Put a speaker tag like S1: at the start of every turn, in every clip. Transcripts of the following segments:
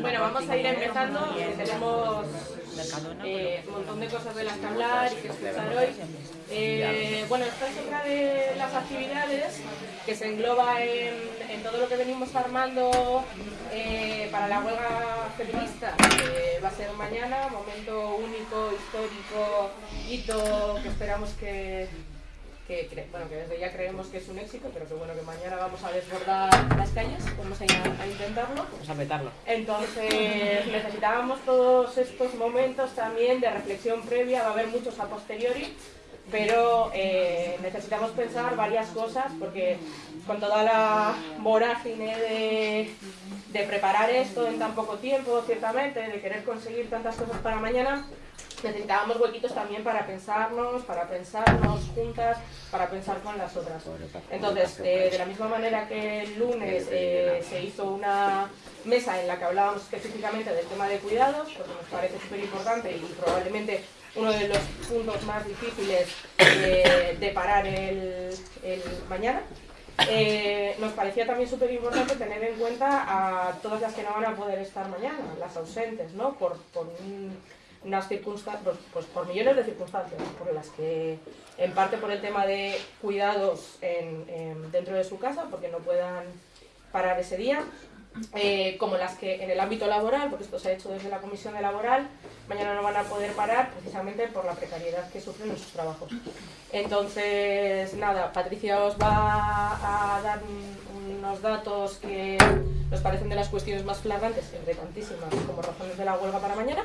S1: Bueno, vamos a ir empezando. Tenemos eh, un montón de cosas de las que hablar y que escuchar hoy. Eh, bueno, esta es otra de las actividades que se engloba en, en todo lo que venimos armando eh, para la huelga feminista, que va a ser mañana, momento único, histórico, hito que esperamos que bueno, que desde ya creemos que es un éxito, pero que bueno, que mañana vamos a desbordar las calles, vamos a, intentarlo.
S2: Vamos a petarlo.
S1: Entonces necesitábamos todos estos momentos también de reflexión previa, va a haber muchos a posteriori, pero eh, necesitamos pensar varias cosas porque con toda la vorágine de, preparar esto en tan poco tiempo, ciertamente, de querer conseguir tantas cosas para mañana, necesitábamos huequitos también para pensarnos, para pensarnos juntas, para pensar con las otras. Entonces, eh, de la misma manera que el lunes eh, se hizo una mesa en la que hablábamos específicamente del tema de cuidados, porque nos parece súper importante y probablemente uno de los puntos más difíciles de parar el, mañana. Eh, nos parecía también súper importante tener en cuenta a todas las que no van a poder estar mañana, las ausentes, ¿no? Por, por un- unas circunstancias, pues, pues por millones de circunstancias, por las que, en parte por el tema de cuidados en- en- dentro de su casa, porque no puedan parar ese día, eh, como las que en el ámbito laboral, porque esto se ha hecho desde la comisión de laboral, mañana no van a poder parar precisamente por la precariedad que sufren en sus trabajos. Entonces, nada, Patricia os va a dar un- unos datos que nos parecen de las cuestiones más flagrantes, entre tantísimas, como razones de la huelga para mañana,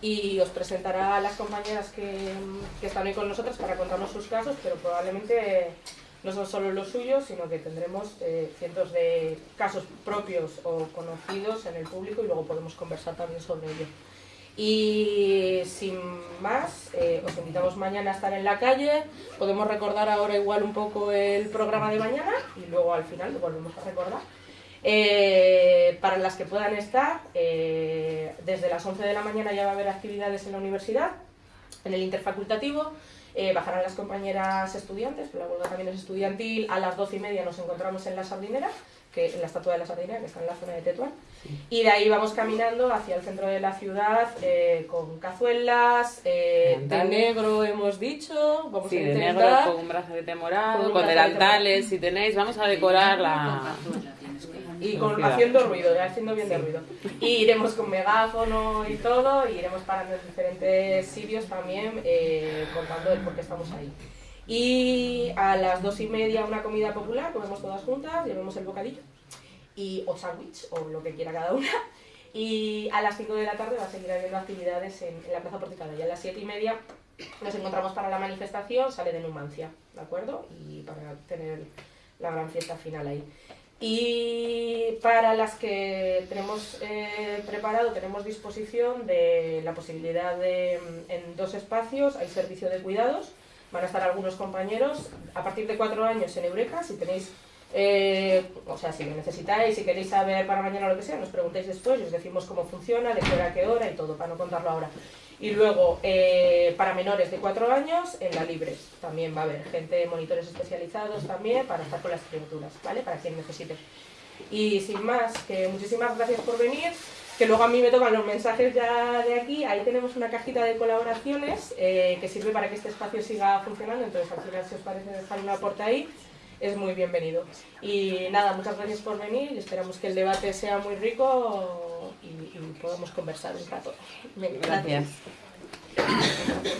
S1: y os presentará a las compañeras que, que están hoy con nosotras para contarnos sus casos, pero probablemente no son solo los suyos, sino que tendremos eh, cientos de casos propios o conocidos en el público y luego podemos conversar también sobre ello. Y sin más, eh, os invitamos mañana a estar en la calle. Podemos recordar ahora igual un poco el programa de mañana y luego al final lo volvemos a recordar. Eh, para las que puedan estar, desde las 11 de la mañana ya va a haber actividades en la universidad, en el interfacultativo. Eh, bajarán las compañeras estudiantes, pero la huelga también es estudiantil. A las 12 y media nos encontramos en la sardinera, que, en la estatua de la sardinera, que está en la zona de Tetuán. Y de ahí vamos caminando hacia el centro de la ciudad eh, con cazuelas, eh, de negro hemos dicho, vamos
S2: Sí,
S1: a
S2: de
S1: intentar.
S2: negro, con un brazalete morado,
S1: Con
S2: con, delantales, si tenéis, vamos a decorar la...
S1: y con, haciendo ruido, haciendo bien de ruido. Y iremos con megáfono y todo, y iremos parando en diferentes sitios también, eh, contando el por qué estamos ahí. Y a las dos y media una comida popular, comemos todas juntas, llevemos el bocadillo, y, o sándwich, o lo que quiera cada una. Y a las 5 de la tarde va a seguir habiendo actividades en, en la Plaza Porticada. Y a las 7 y media nos encontramos para la manifestación, sale de Numancia, ¿de acuerdo? Y para tener la gran fiesta final ahí. Y para las que tenemos eh, preparado, tenemos disposición de la posibilidad de, mm, en dos espacios, hay servicio de cuidados, van a estar algunos compañeros, a partir de cuatro años en Eureka, si tenéis, eh, o sea, si lo necesitáis, si queréis saber para mañana lo que sea, nos preguntáis después y os decimos cómo funciona, de qué hora a qué hora y todo, para no contarlo ahora. Y luego, eh, para menores de 4 años, en la libre también va a haber gente, monitores especializados también, para estar con las criaturas, ¿vale? Para quien necesite. Y sin más, que muchísimas gracias por venir, que luego a mí me tocan los mensajes ya de aquí, ahí tenemos una cajita de colaboraciones eh, que sirve para que este espacio siga funcionando, entonces al final si os parece dejar una puerta ahí, es muy bienvenido. Y nada, muchas gracias por venir y esperamos que el debate sea muy rico y, y podamos conversar un rato.
S2: Gracias.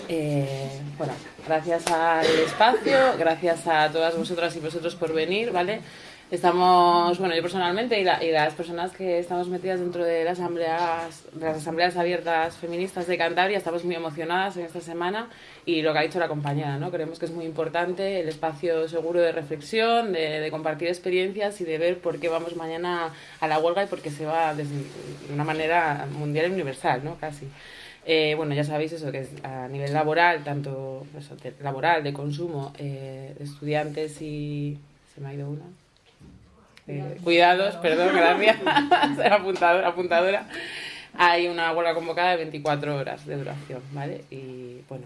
S2: Eh, bueno, gracias al espacio, gracias a todas vosotras y vosotros por venir, ¿vale? Estamos, bueno, yo personalmente y, la- y las personas que estamos metidas dentro de las asambleas, de las asambleas abiertas feministas de Cantabria, estamos muy emocionadas en esta semana y lo que ha dicho la compañera, ¿no? Creemos que es muy importante el espacio seguro de reflexión, de, de compartir experiencias y de ver por qué vamos mañana a la huelga y por qué se va desde, de una manera mundial y universal, ¿no? Casi. Eh, bueno, ya sabéis eso, que es a nivel laboral, tanto eso, de- laboral, de consumo, eh, de estudiantes y... Se me ha ido una. Eh, cuidados, perdón, gracias. apuntadora, apuntadora. Hay una huelga convocada de 24 horas de duración, ¿vale? Y bueno,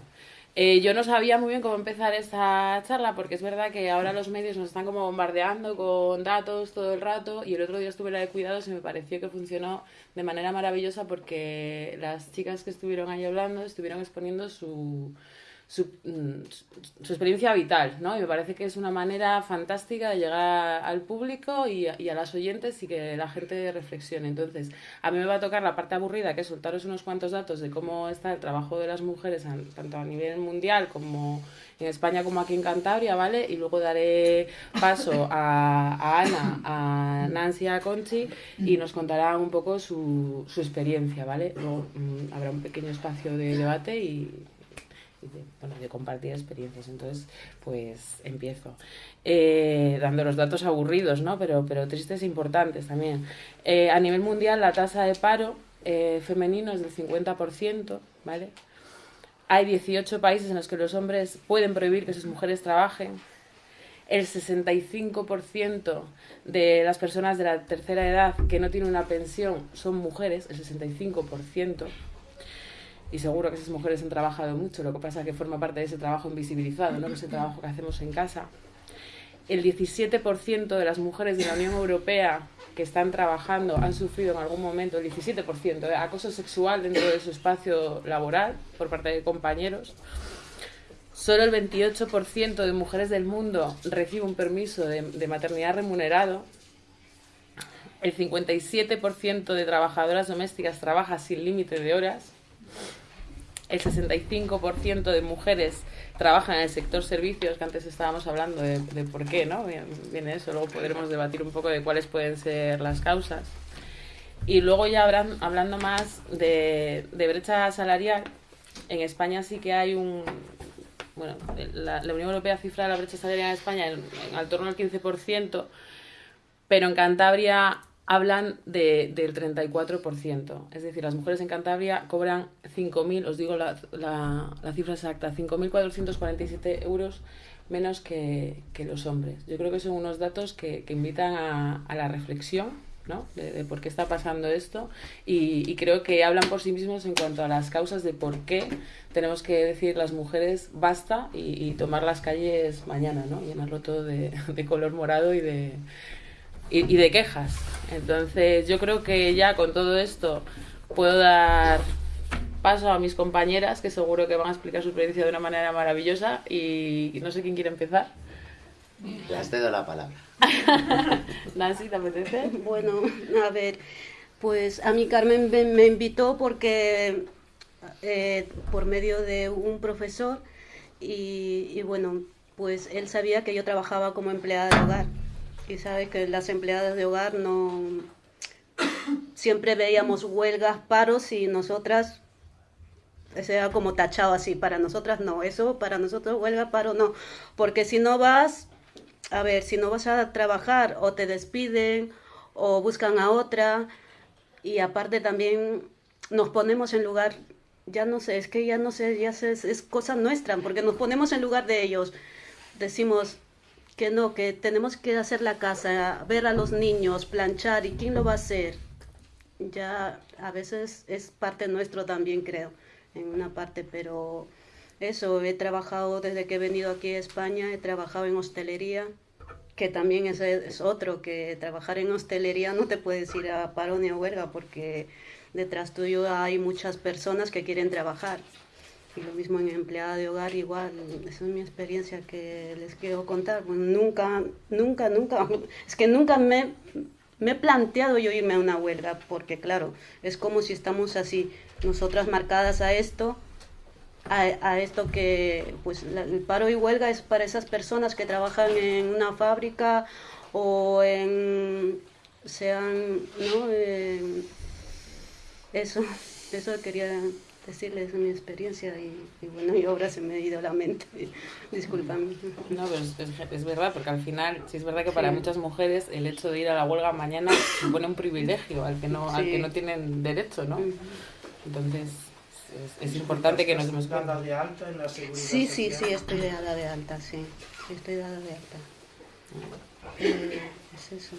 S2: Eh, yo no sabía muy bien cómo empezar esta charla porque es verdad que ahora los medios nos están como bombardeando con datos todo el rato y el otro día estuve la de cuidados y me pareció que funcionó de manera maravillosa porque las chicas que estuvieron ahí hablando estuvieron exponiendo su, su, mm, su, experiencia vital, ¿no? Y me parece que es una manera fantástica de llegar al público y, y, a las oyentes y que la gente reflexione. Entonces, a mí me va a tocar la parte aburrida, que es soltaros unos cuantos datos de cómo está el trabajo de las mujeres, tanto a nivel mundial como en España como aquí en Cantabria, ¿vale? Y luego daré paso a, a Ana, a Nancy a Conchi y nos contarán un poco su, su experiencia, ¿vale? Luego mmm, habrá un pequeño espacio de debate y de, compartir experiencias. Entonces, pues empiezo. Eh, dando los datos aburridos, ¿no? Pero, pero tristes e importantes también. Eh, a nivel mundial, la tasa de paro eh, femenino es del 50%, ¿vale? Hay 18 países en los que los hombres pueden prohibir que sus mujeres trabajen. El 65% de las personas de la tercera edad que no tienen una pensión son mujeres, el 65% y seguro que esas mujeres han trabajado mucho, lo que pasa es que forma parte de ese trabajo invisibilizado, ¿no? trabajo que hacemos en casa. El 17% de las mujeres de la Unión Europea que están trabajando han sufrido en algún momento, el 17%, de acoso sexual dentro de su espacio laboral por parte de compañeros. Solo el 28% de mujeres del mundo recibe un permiso de, de maternidad remunerado. El 57% de trabajadoras domésticas trabaja sin límite de horas el 65% de mujeres trabajan en el sector servicios, que antes estábamos hablando de, por qué, ¿no? Viene eso, luego podremos debatir un poco de cuáles pueden ser las causas. Y luego ya habrán, hablando más de, brecha salarial, en España sí que hay un... Bueno, la, la Unión Europea cifra la brecha salarial en España en, en al torno al 15%, pero en Cantabria hablan de, del 34%. Es decir, las mujeres en Cantabria cobran 5.000, os digo la, la, la cifra exacta, 5.447 euros menos que, que, los hombres. Yo creo que son unos datos que, que invitan a, la reflexión ¿no? de, por qué está pasando esto y, y, creo que hablan por sí mismos en cuanto a las causas de por qué tenemos que decir las mujeres basta y, y tomar las calles mañana, ¿no? llenarlo todo de, de color morado y de, y, y, de quejas. Entonces yo creo que ya con todo esto puedo dar paso a mis compañeras que seguro que van a explicar su experiencia de una manera maravillosa y, y no sé quién quiere empezar.
S3: Les cedo la palabra.
S2: Nancy, ¿te apetece?
S4: Bueno, a ver, pues a mí Carmen me, me invitó porque eh, por medio de un profesor y, y bueno, pues él sabía que yo trabajaba como empleada de hogar y sabe que las empleadas de hogar no siempre veíamos huelgas, paros y nosotras sea como tachado así, para nosotras no, eso para nosotros huelga, paro no, porque si no vas, a ver, si no vas a trabajar o te despiden o buscan a otra y aparte también nos ponemos en lugar, ya no sé, es que ya no sé, ya sé, es, es cosa nuestra, porque nos ponemos en lugar de ellos, decimos, que no, que tenemos que hacer la casa, ver a los niños, planchar, ¿y quién lo va a hacer? Ya a veces es parte nuestro también, creo, en una parte, pero eso, he trabajado desde que he venido aquí a España, he trabajado en hostelería, que también es, es otro, que trabajar en hostelería no te puedes ir a paro ni a huelga, porque detrás tuyo hay muchas personas que quieren trabajar. Y lo mismo en empleada de hogar, igual, esa es mi experiencia que les quiero contar. Bueno, nunca, nunca, nunca, es que nunca me, me he planteado yo irme a una huelga, porque claro, es como si estamos así, nosotras marcadas a esto, a, a esto que, pues la, el paro y huelga es para esas personas que trabajan en una fábrica o en, sean, ¿no? Eh, eso, eso quería decirles mi experiencia y, y, bueno, y ahora se me ha ido la mente. Disculpame.
S2: No, pero es, es, es, verdad, porque al final, sí es verdad que para sí. muchas mujeres el hecho de ir a la huelga mañana supone un privilegio al que no, sí. al que no tienen derecho, ¿no? Entonces, es, es importante que nos demos
S5: cuenta. de alta en la seguridad
S4: Sí, sí, sí, estoy dada de alta, sí. sí estoy dada de alta. Eh, es eso.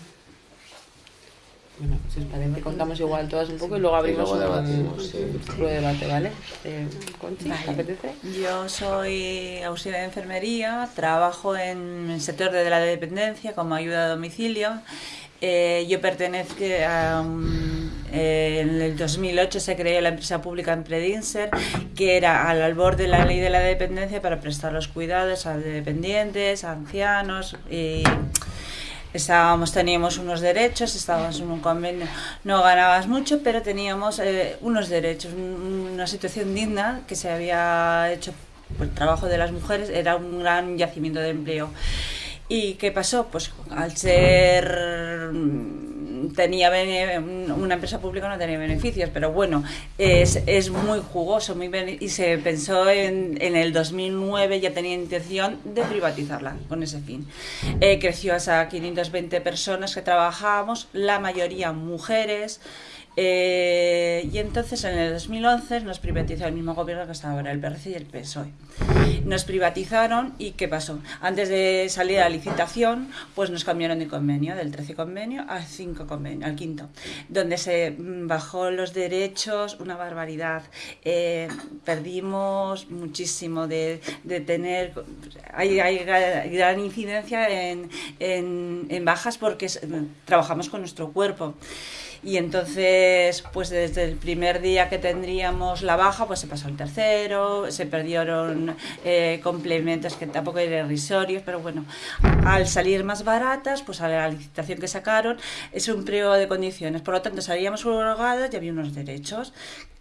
S2: Bueno, si os parece, contamos igual todas un poco y luego abrimos
S3: luego
S2: un
S3: sí.
S2: un debate, ¿vale? Eh, Conchi,
S5: Vale.
S2: ¿te apetece?
S5: Yo soy auxiliar de enfermería, trabajo en el sector de la dependencia como ayuda a domicilio. Eh, yo pertenezco a un- eh, en el 2008 se creó la empresa pública Empredinser, que era al albor de la ley de la dependencia para prestar los cuidados a dependientes, a ancianos y estábamos teníamos unos derechos estábamos en un convenio no ganabas mucho pero teníamos eh, unos derechos. Un- una situación digna que se había hecho por el trabajo de las mujeres era un gran yacimiento de empleo. Y qué pasó pues al ser tenía una empresa pública no tenía beneficios pero bueno es, es muy jugoso muy y se pensó en, en el 2009 ya tenía intención de privatizarla con ese fin. Eh, creció hasta 520 personas que trabajábamos la mayoría mujeres eh, y entonces en el 2011 nos privatizó el mismo gobierno que está ahora, el PRC y el PSOE. Nos privatizaron y ¿qué pasó? Antes de salir a la licitación, pues nos cambiaron de convenio, del 13 convenio al 5 convenio, al quinto, donde se mm, bajó los derechos, una barbaridad. Eh, perdimos muchísimo de, de tener, hay, hay gra- gran incidencia en, en- bajas porque trabajamos con nuestro cuerpo. Y entonces, pues desde el primer día que tendríamos la baja, pues se pasó al tercero, se perdieron eh, complementos que tampoco eran irrisorios, pero bueno, al salir más baratas, pues a la licitación que sacaron, es un periodo de condiciones. Por lo tanto, salíamos subrogadas y había unos derechos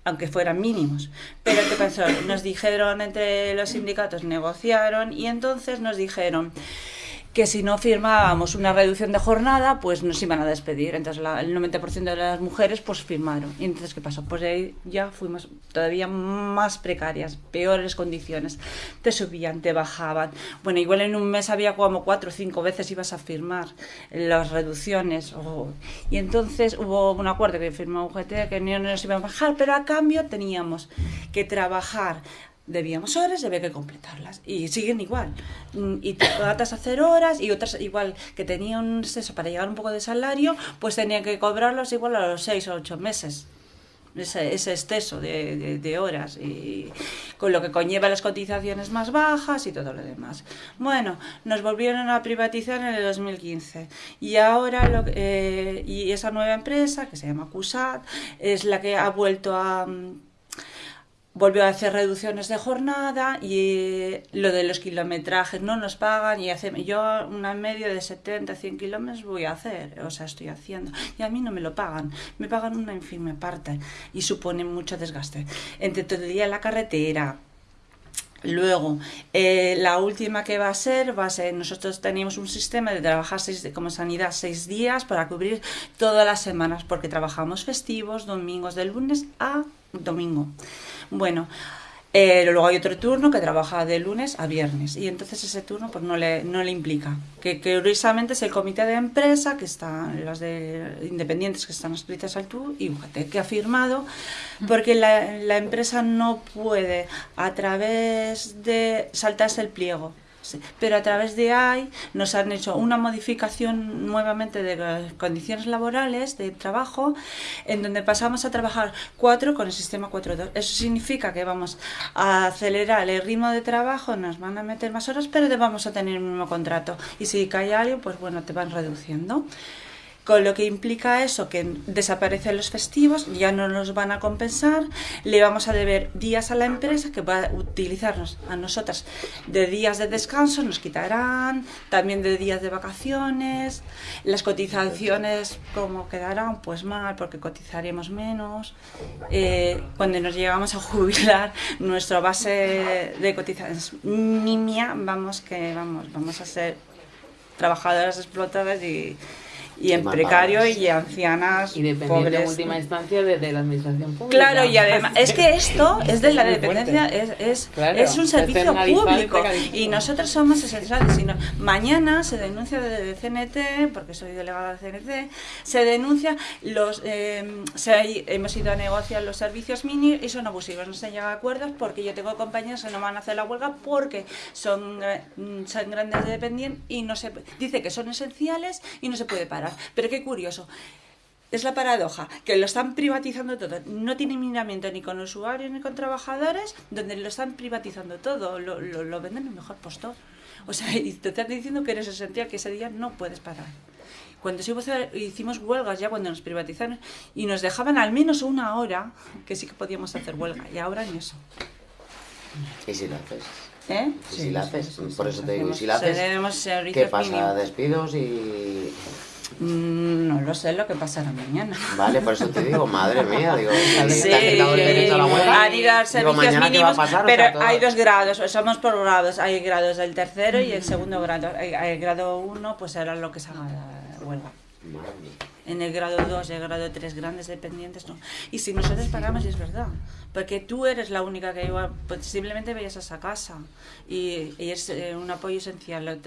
S5: aunque fueran mínimos. Pero ¿qué pasó? Nos dijeron entre los sindicatos, negociaron y entonces nos dijeron que si no firmábamos una reducción de jornada, pues nos iban a despedir. Entonces la- el 90% de las mujeres pues firmaron. Y entonces, ¿qué pasó? Pues ahí ya fuimos todavía más precarias, peores condiciones. Te subían, te bajaban. Bueno, igual en un mes había como cuatro o cinco veces ibas a firmar las reducciones. o- Y entonces hubo un acuerdo que firmó UGT que no nos iban a bajar, pero a cambio teníamos que trabajar debíamos horas y había que completarlas. Y siguen igual. Mm, Y tratas a hacer horas y otras igual que tenían exceso para llegar un poco de salario, pues tenían que cobrarlos igual a los seis o ocho meses. Ese, ese exceso de, de- horas y con lo que conlleva las cotizaciones más bajas y todo lo demás. Bueno, nos volvieron a privatizar en el 2015 y ahora lo, eh, y esa nueva empresa que se llama CUSAT es la que ha vuelto a, mm, volvió a hacer reducciones de jornada y eh, lo de los kilometrajes no nos pagan y hace, yo una media de 70, 100 kilómetros voy a hacer, o sea, estoy haciendo y a mí no me lo pagan, me pagan una infime parte y supone mucho desgaste. Entre todo el día la carretera, Luego, eh, la última que va a ser, va a ser, nosotros teníamos un sistema de trabajar seis, como sanidad seis días para cubrir todas las semanas, porque trabajamos festivos, domingos, de lunes a domingo. Bueno, eh, luego hay otro turno que trabaja de lunes a viernes y entonces ese turno pues no le, no le implica. Que, curiosamente es el comité de empresa, que están las de independientes que están escritas al TU y UGT, que ha firmado, porque la, la empresa no puede a través de saltarse el pliego. Sí, Pero a través de ahí nos han hecho una modificación nuevamente de condiciones laborales de trabajo, en donde pasamos a trabajar 4 con el sistema 4.2. Eso significa que vamos a acelerar el ritmo de trabajo, nos van a meter más horas, pero te vamos a tener el mismo contrato. Y si cae alguien, pues bueno, te van reduciendo. Con lo que implica eso, que desaparecen los festivos, ya no nos van a compensar, le vamos a deber días a la empresa que va a utilizarnos a nosotras de días de descanso, nos quitarán, también de días de vacaciones, las cotizaciones como quedarán, pues mal, porque cotizaremos menos. Eh, cuando nos llegamos a jubilar, nuestra base de cotización es nimia, vamos que vamos, vamos a ser trabajadoras explotadas y, y en precario y ancianas
S2: Y dependiendo en
S5: pobres.
S2: última instancia de, de la administración pública.
S5: Claro, y además, es que esto es de la dependencia, es, es,
S2: Claro,
S5: es un servicio
S2: y
S5: público y nosotros somos esenciales. Sino, mañana se denuncia desde CNT, porque soy delegada de CNT, se denuncia, los eh, se hemos ido a negociar los servicios mini y son abusivos, no se llega a acuerdos porque yo tengo compañeros que no van a hacer la huelga porque son, eh, son grandes dependientes y no se dice que son esenciales y no se puede parar. Pero qué curioso, es la paradoja, que lo están privatizando todo. No tiene miramiento ni con usuarios ni con trabajadores, donde lo están privatizando todo, lo, lo, lo venden el mejor postor. O sea, y te están diciendo que eres esencial, que ese día no puedes parar. Cuando hicimos huelgas ya cuando nos privatizaron y nos dejaban al menos una hora que sí que podíamos hacer huelga y ahora ni eso.
S3: ¿Y si lo haces?
S5: ¿Eh?
S3: ¿Y si la haces? Por eso te digo, ¿y si la haces? ¿Qué pasa? ¿Despidos y...?
S5: Mm, No lo sé lo que pasará mañana.
S3: Vale, por eso te digo, madre mía, digo, ¿sabes
S5: Sí,
S3: que te has quitado el derecho a la huelga?
S5: han ido a
S3: Digo,
S5: servicios
S3: ¿mañana qué va a
S5: mínimos,
S3: pasar? O
S5: pero
S3: sea,
S5: hay dos grados, somos por grados, hay grados del tercero y el segundo grado. El grado 1 pues era lo que se llama la huelga.
S3: Madre mía.
S5: En el grado 2 y el grado 3 grandes dependientes no. Y si nosotros pagamos, es verdad, porque tú eres la única que igual posiblemente vayas a esa casa y, y es eh, un apoyo esencial.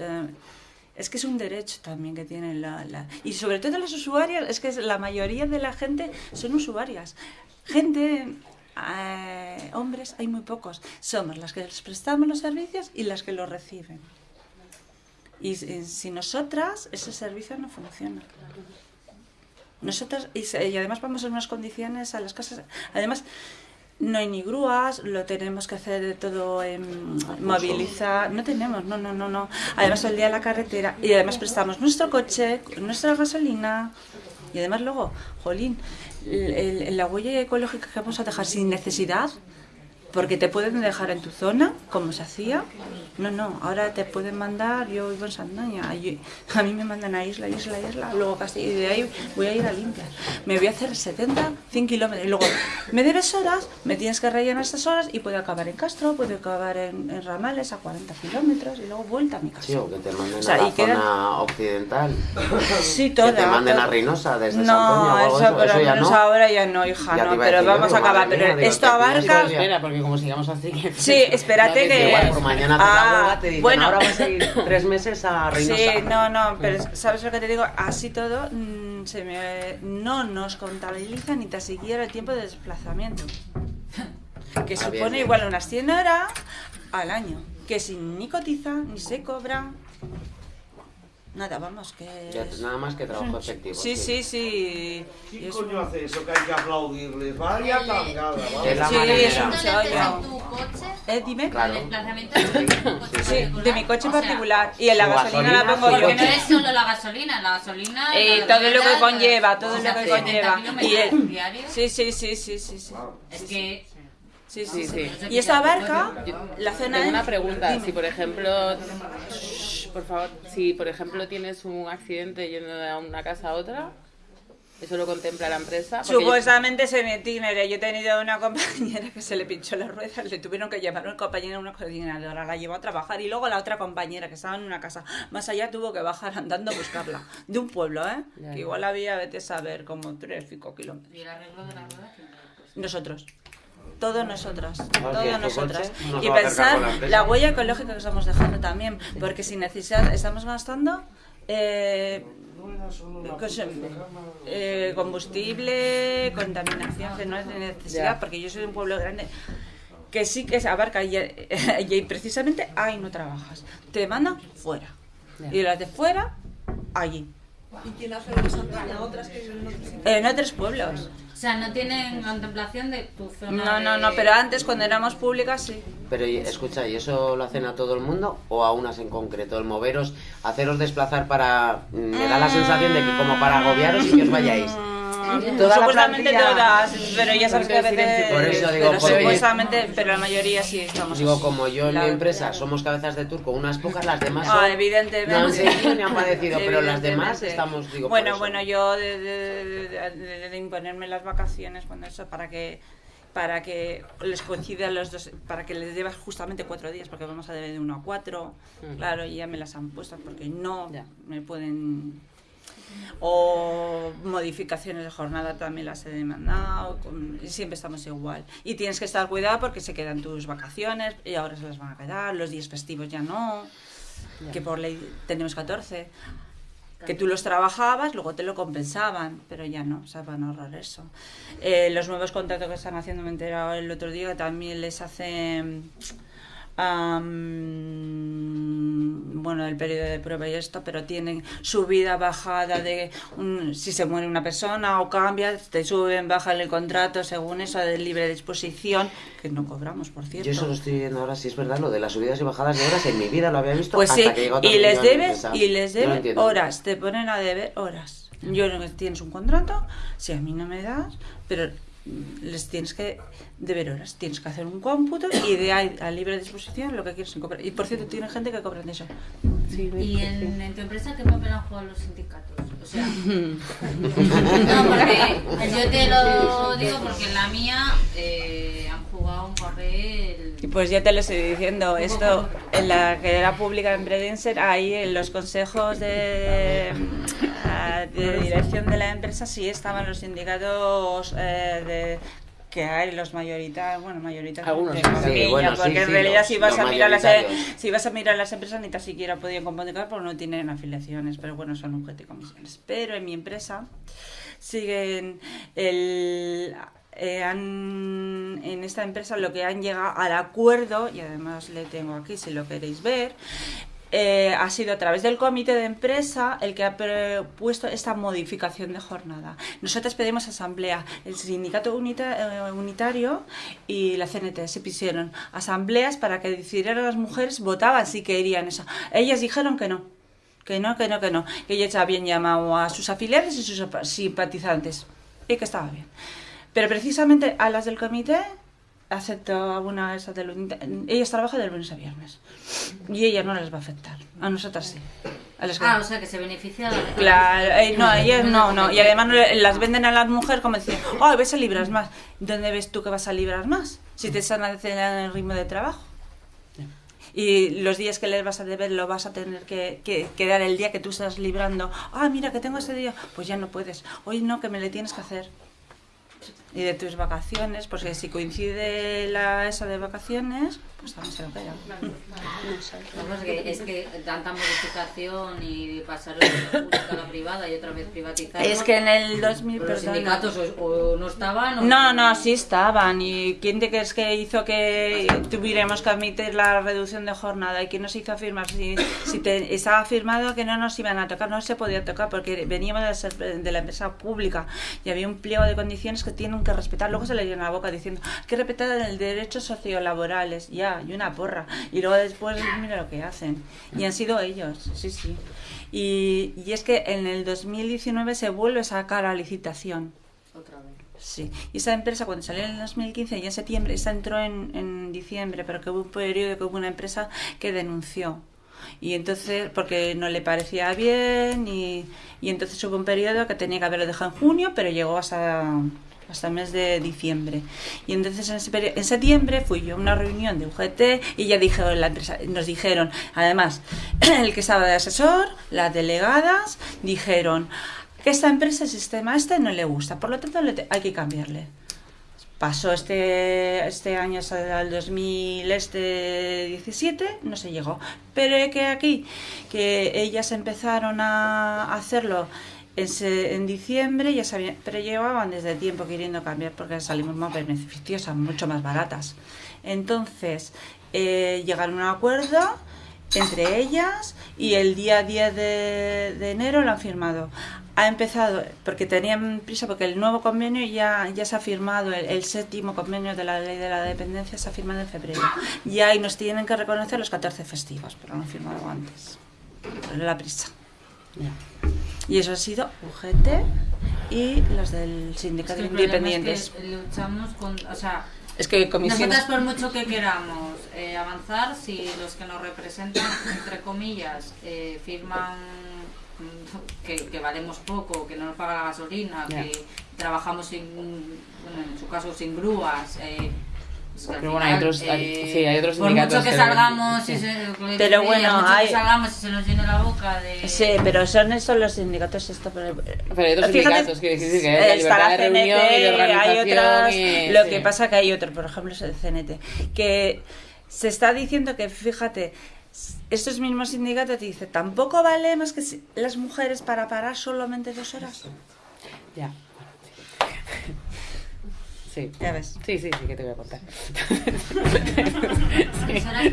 S5: Es que es un derecho también que tienen la, la- Y sobre todo las usuarias, es que la mayoría de la gente son usuarias. Gente, eh, hombres, hay muy pocos. Somos las que les prestamos los servicios y las que los reciben. Y si- si nosotras, ese servicio no funciona. Nosotras, y, y además vamos en unas condiciones a las casas. Además, no hay ni grúas, lo tenemos que hacer de todo en movilizar. No tenemos, no, no, no, no. Además, el día de la carretera. Y además prestamos nuestro coche, nuestra gasolina. Y además, luego, jolín, el- el- la huella ecológica que vamos a dejar sin necesidad. Porque te pueden dejar en tu zona, como se hacía. No, no, ahora te pueden mandar, yo vivo en Sandaña, a mí me mandan a isla, isla, isla, luego casi, y de ahí voy a ir a limpiar. Me voy a hacer 70, 100 kilómetros, y luego me debes horas, me tienes que rellenar estas horas y puedo acabar en Castro, puedo acabar en, en Ramales a 40 kilómetros y luego vuelta a mi casa.
S3: Sí, o que te manden
S5: O sea,
S3: a la
S5: queda-
S3: zona occidental.
S5: Sí, toda.
S3: que te manden
S5: toda.
S3: a Reynosa desde
S5: No,
S3: Santoña o algo
S5: eso,
S3: eso,
S5: pero
S3: eso ya
S5: menos
S3: no.
S5: ahora ya no, hija,
S3: Ya
S5: no, pero vamos a acabar.
S3: madre
S5: Pero
S3: mía, digo,
S5: esto abarca...
S2: Espera, porque como sigamos así que...
S5: Sí, espérate que-
S3: Igual por mañana haces la
S5: Ah,
S3: te dicen,
S5: bueno.
S3: ahora vas a ir tres meses a Reynosa.
S5: Sí, no, no, pero ¿sabes lo que te digo? Así todo, mm, se me, no nos contabiliza ni tan siquiera el tiempo de desplazamiento. Que supone
S3: bien.
S5: igual unas 100 horas al año. Que sin ni cotiza, ni se cobra. Nada, vamos, que...
S3: Ya, nada más que trabajo efectivo.
S5: Sí, sí, sí.
S6: ¿Quién
S5: es
S6: coño hace eso que hay que aplaudirles? Vaya tangada,
S3: Es la
S5: Sí, es un
S7: ¿Dónde metes
S5: chollo.
S7: en tu coche?
S5: ¿Eh? Dime.
S3: Claro.
S7: El desplazamiento es de tu coche
S5: Sí,
S7: particular.
S5: de mi coche
S7: O sea,
S5: particular. Y en la gasolina la pongo yo.
S7: Porque no es solo la gasolina, la gasolina...
S5: Eh, todo lo que conlleva, todo
S7: o
S5: lo que
S7: 70
S5: conlleva. Y el-
S7: diarios.
S5: Sí, sí, sí, sí, sí, sí.
S7: Es que...
S5: Sí,
S2: Sí,
S5: sí. Y esto abarca la zona
S2: Tengo una pregunta,
S5: Dime.
S2: si por ejemplo, Shh, por favor, si por ejemplo tienes un accidente yendo de una casa a otra, ¿eso lo contempla la empresa? Porque yo-
S5: Supuestamente es en itinerary. Yo he tenido una compañera que se le pinchó las ruedas, le tuvieron que llevar un compañero a una coordinadora, la llevó a trabajar y luego la otra compañera que estaba en una casa más allá tuvo que bajar andando a buscarla. De un pueblo, ¿eh?
S2: Ya,
S5: que igual había, vete a saber, como 3 5 kilómetros.
S7: ¿Y el arreglo de las ruedas?
S5: Nosotros. Todos nosotras,
S3: es
S5: todos nosotras.
S3: nos
S5: Y pensar
S3: la
S5: huella ecológica que estamos dejando también, porque sin necesidad estamos gastando eh, cos- eh, combustible, contaminación, que no es de necesidad, porque yo soy de un pueblo grande que sí que se abarca y, y precisamente ahí no trabajas. Te mandan fuera. Y las de fuera, allí.
S8: ¿Y quién hace Santaña? Otras que viven en otros sitios.
S5: En otros pueblos.
S7: O sea, no tienen contemplación de tu zona
S5: No, no,
S7: de-
S5: no, pero antes cuando éramos públicas sí.
S3: Pero y- escucha, ¿y eso lo hacen a todo el mundo o a unas en concreto? El moveros, haceros desplazar para... mm, Me da la sensación de que como para agobiaros y que os vayáis. Toda la
S5: supuestamente
S3: plantilla-
S5: todas, pero ya sabes que a veces.
S3: Por eso digo,
S5: pero
S3: por-
S5: supuestamente, pero la mayoría sí estamos.
S3: Digo,
S5: así.
S3: como yo en
S5: La-
S3: mi empresa somos cabezas de turco, unas pocas, las demás
S5: Ah,
S3: son-
S5: evidentemente.
S3: no han seguido ni han padecido, pero las demás estamos, digo, por
S5: Bueno, bueno, yo de, de- de- de- de imponerme las vacaciones, cuando eso, para que para que les coincidan los dos, para que les debas justamente cuatro días, porque vamos a deber de uno a cuatro, claro, y ya me las han puesto, porque no
S2: Ya.
S5: me pueden... O modificaciones de jornada también las he demandado, con- siempre estamos igual. Y tienes que estar cuidado porque se quedan tus vacaciones y ahora se las van a quedar, los días festivos ya no,
S2: Ya.
S5: que por ley tenemos 14 que tú los trabajabas, luego te lo compensaban, pero ya no, o sea, van a ahorrar eso. Eh, los nuevos contratos que están haciendo, me he enterado el otro día, también les hacen bueno, el periodo de prueba y esto, pero tienen subida, bajada de un- si se muere una persona o cambia, te suben, bajan el contrato según eso de libre disposición, que no cobramos, por cierto.
S3: Yo eso lo estoy viendo ahora, si es verdad, lo de las subidas y bajadas de horas, en mi vida lo había visto
S5: Pues
S3: hasta
S5: sí,
S3: que
S5: y les debes, y les
S3: No
S5: debes
S3: entiendo.
S5: horas, te ponen a deber horas. Yo no tienes un contrato, si a mí no me das, pero les tienes que deber horas, tienes que hacer un cómputo y de ahí a libre disposición lo que quieres cobrar. Y por cierto, tiene gente que cobra de eso.
S7: ¿Y en, en tu empresa qué papel han jugado los sindicatos? O sea, no, porque yo te lo digo porque en la mía eh, han jugado un papel...
S5: Y pues ya te lo estoy diciendo, esto en la que era pública en Predenser, ahí en los consejos de, ah, de dirección de la empresa sí estaban los sindicatos eh, de que hay los mayoritarios, bueno, mayoritarios
S2: Algunos, sí,
S5: porque en realidad si vas a mirar las
S3: mayoritarios.
S5: si vas a mirar las empresas ni tan siquiera podían comunicar porque no tienen afiliaciones, pero bueno, son objeto y comisiones. Pero en mi empresa siguen el eh, han- en esta empresa lo que han llegado al acuerdo, y además le tengo aquí si lo queréis ver, eh, ha sido a través del comité de empresa el que ha propuesto esta modificación de jornada. Nosotros pedimos asamblea, el sindicato unita- eh, unitario y la CNT se pusieron asambleas para que decidieran las mujeres, votaban si querían eso. Ellas dijeron que no, que no, que no, que no, que ellas habían llamado a sus afiliados y sus simpatizantes y que estaba bien. Pero precisamente a las del comité aceptó a una esa del unita- ellas trabajan de lunes a viernes y ella no les va a afectar a nosotras sí a las que-
S7: Ah, o sea, que se beneficia de la
S5: Claro, eh, no, ellas no, no. Y además le- las venden a las mujeres como diciendo, oh, ves a libras más. ¿Dónde ves tú que vas a librar más? Si te están acelerando el ritmo de trabajo. Y los días que les vas a deber lo vas a tener que, que, que dar el día que tú estás librando. Ah, mira, que tengo ese día. Pues ya no puedes. Hoy no, que me le tienes que hacer. Y de tus vacaciones, porque si coincide la esa de vacaciones, pues también se lo queda.
S7: Que es que tanta modificación y pasar de la pública a la privada y otra vez privatizar.
S5: Es que en el 2000,
S7: Pero los sindicatos o, o no estaban o...
S5: No, no, sí estaban. ¿Y quién te crees que hizo que tuviéramos que admitir la reducción de jornada? ¿Y quién nos hizo firmar? Si, si te- estaba firmado que no nos iban a tocar, no se podía tocar porque veníamos de, ser- de la empresa pública y había un pliego de condiciones que que respetar. Luego se le llena la boca diciendo "Hay que respetar el derechos sociolaborales, ya, y una porra. Y luego después mira lo que hacen. Y han sido ellos, sí, sí. Y, y es que en el 2019 se vuelve a sacar a licitación.
S7: Otra vez.
S5: Sí, y esa empresa cuando salió en el 2015 y en septiembre, esta entró en, en diciembre, pero que hubo un periodo que hubo una empresa que denunció. Y entonces, porque no le parecía bien, y, y entonces hubo un periodo que tenía que haberlo dejado en junio, pero llegó hasta, hasta el mes de diciembre. Y entonces en, septiembre fui yo a una reunión de UGT y ya dijeron la empresa, nos dijeron, además, el que estaba de asesor, las delegadas, dijeron que esta empresa, el sistema este, no le gusta, por lo tanto hay que cambiarle. Pasó este, este año hasta el 2017, no se llegó. Pero que aquí, que ellas empezaron a hacerlo en, se- en diciembre, ya sabían, pero llevaban desde tiempo queriendo cambiar porque salimos más beneficiosas, mucho más baratas. Entonces, eh, llegaron a un acuerdo entre ellas y el día 10 de, de enero lo han firmado. Ha empezado, porque tenían prisa, porque el nuevo convenio ya, ya se ha firmado, el, el séptimo convenio de la ley de la dependencia se ha firmado en febrero. Y ahí nos tienen que reconocer los 14 festivos, pero lo han firmado antes. Por la prisa. Y eso ha sido UGT y los del
S7: Es
S5: sindicato
S7: que el problema
S5: independientes.
S7: Es que luchamos con... O sea,
S5: Es que
S7: nosotras por mucho que queramos eh, avanzar, si los que nos representan, entre comillas, eh, firman mm, que, que valemos poco, que no nos paga la gasolina, que trabajamos sin, bueno, en su caso sin grúas, eh, es que
S2: Pero bueno, hay otros- hay-
S7: eh,
S2: sí, hay otros
S7: por
S2: sindicatos
S7: mucho que
S2: que-
S7: salgamos y
S2: sí.
S7: se, lo que
S5: Pero bueno, hay-
S7: que salgamos y se nos llene la boca de...
S5: Sí, pero son estos los sindicatos esto, pero,
S2: Pero hay otros
S5: Fíjate,
S2: sindicatos, quiere decir que hay la
S5: está
S2: libertad
S5: la
S2: de reunión y de
S5: CNT, hay otras,
S2: y-
S5: lo
S2: sí.
S5: que pasa que hay otro, por ejemplo, es el CNT, que se está diciendo que, fíjate, estos mismos sindicatos te dicen, tampoco valemos que las mujeres para parar solamente dos horas.
S2: Ya. Sí.
S5: Ya ves.
S2: Sí, sí, sí, que te voy a contar.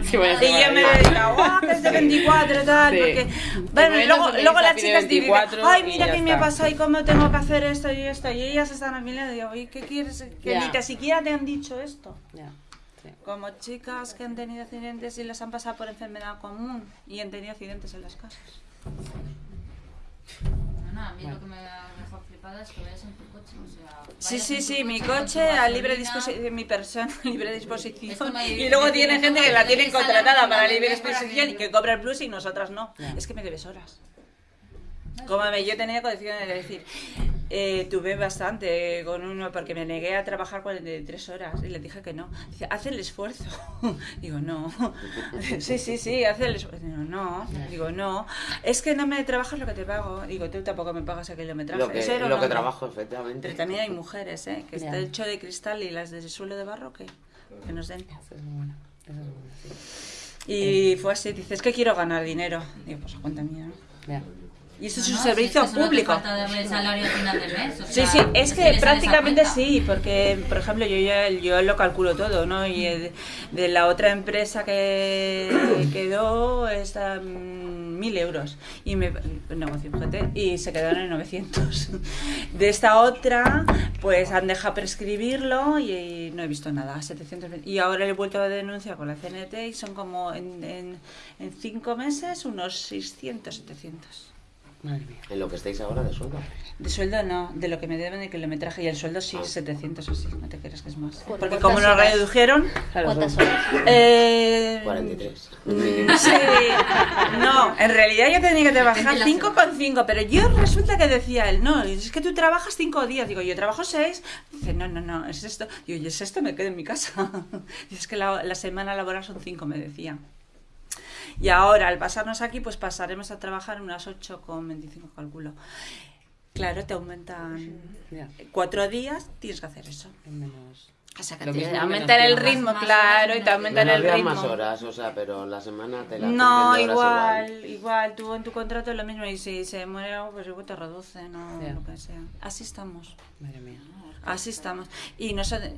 S2: Sí, voy a
S5: Y yo me guau, que es de 24 tal,
S2: Sí.
S5: porque... Bueno,
S2: momento
S5: luego, luego las chicas dicen,
S2: 24
S5: ay,
S2: y
S5: mira qué me pasa y cómo tengo que hacer esto y esto, y ellas están a mi lado y digo, oye, ¿qué quieres? Que
S2: Ya.
S5: ni te siquiera te han dicho esto.
S2: Ya, sí.
S5: Como chicas que han tenido accidentes y les han pasado por enfermedad común y han tenido accidentes en las casas.
S7: No, a mí lo que me ha es que vayas en tu coche. O sea,
S5: Sí, sí, sí, mi coche a libre disposición, mi persona a libre disposición. Y luego tiene
S7: gente que
S5: la
S7: tiene
S5: tienen contratada para libre disposición y
S7: que-
S5: cobra el plus y nosotras no. Es que me debes horas. Como me, yo tenía condiciones de decir, eh, tuve bastante con uno porque me negué a trabajar 43 horas y le dije que no. Dice, haz el esfuerzo. Digo, no. Sí, sí, sí, haz el esfuerzo. Digo, no. Digo, no. Es que no me trabajas lo que te pago. Digo, tú tampoco me pagas el kilometraje.
S3: Lo que,
S5: Eso
S3: lo que trabajo, efectivamente.
S5: Pero también hay mujeres, ¿eh? Que está hecho de cristal y las de suelo de barro que, que nos den.
S2: Eso es muy bueno. Eso es muy bueno, sí.
S5: Y fue así, dices que quiero ganar dinero. Digo, pues a cuenta mía, ¿no?
S2: Ya.
S5: Y esto
S7: No,
S5: es un
S7: no,
S5: servicio
S7: si es que
S5: público.
S7: falta darle el salario al final del mes. o
S5: Sí,
S7: sea,
S5: sí, es que
S7: le
S5: prácticamente sí, porque, por ejemplo, yo ya yo lo calculo todo, ¿no? Y de, de la otra empresa que quedó está mil euros y me negocio, fíjate, y se quedaron en 900. De esta otra, pues han dejado prescribirlo y, no he visto nada, 720. Y ahora he vuelto a denunciar con la CNT y son como en, en, en cinco meses unos 600, 700.
S2: Madre mía.
S3: En lo que estáis ahora de sueldo.
S5: De sueldo no, de lo que me deben de kilometraje y el sueldo sí,
S3: Ah.
S5: 700 o sí, no te creas que es más.
S4: ¿Por
S5: Porque como lo redujeron,
S4: ¿Cuántas horas?
S5: eh,
S3: 43.
S5: mm, Sí, no, en realidad yo tenía que trabajar
S7: Depende de la
S5: 5,5, pero yo resulta que decía él, no, es que tú trabajas 5 días, digo, yo trabajo 6, dice, no, no, no, es esto, digo, y es esto, me quedo en mi casa, dice, es que la, la semana laboral son 5, me decía. Y ahora, al pasarnos aquí, pues pasaremos a trabajar unas 8,25, calculo. Claro, te aumentan cuatro días, tienes que hacer eso.
S2: Menos.
S5: O sea, que
S2: Lo
S5: aumentan
S2: menos
S5: el ritmo,
S7: Más
S5: claro, y te aumentan el ritmo.
S3: más horas, o sea, pero la semana te la
S5: No, igual, igual, tú en tu contrato es lo mismo y si se muere algo, pues igual te reduce, no lo que sea. Así estamos,
S2: Madre mía.
S5: así estamos. Y nosotros,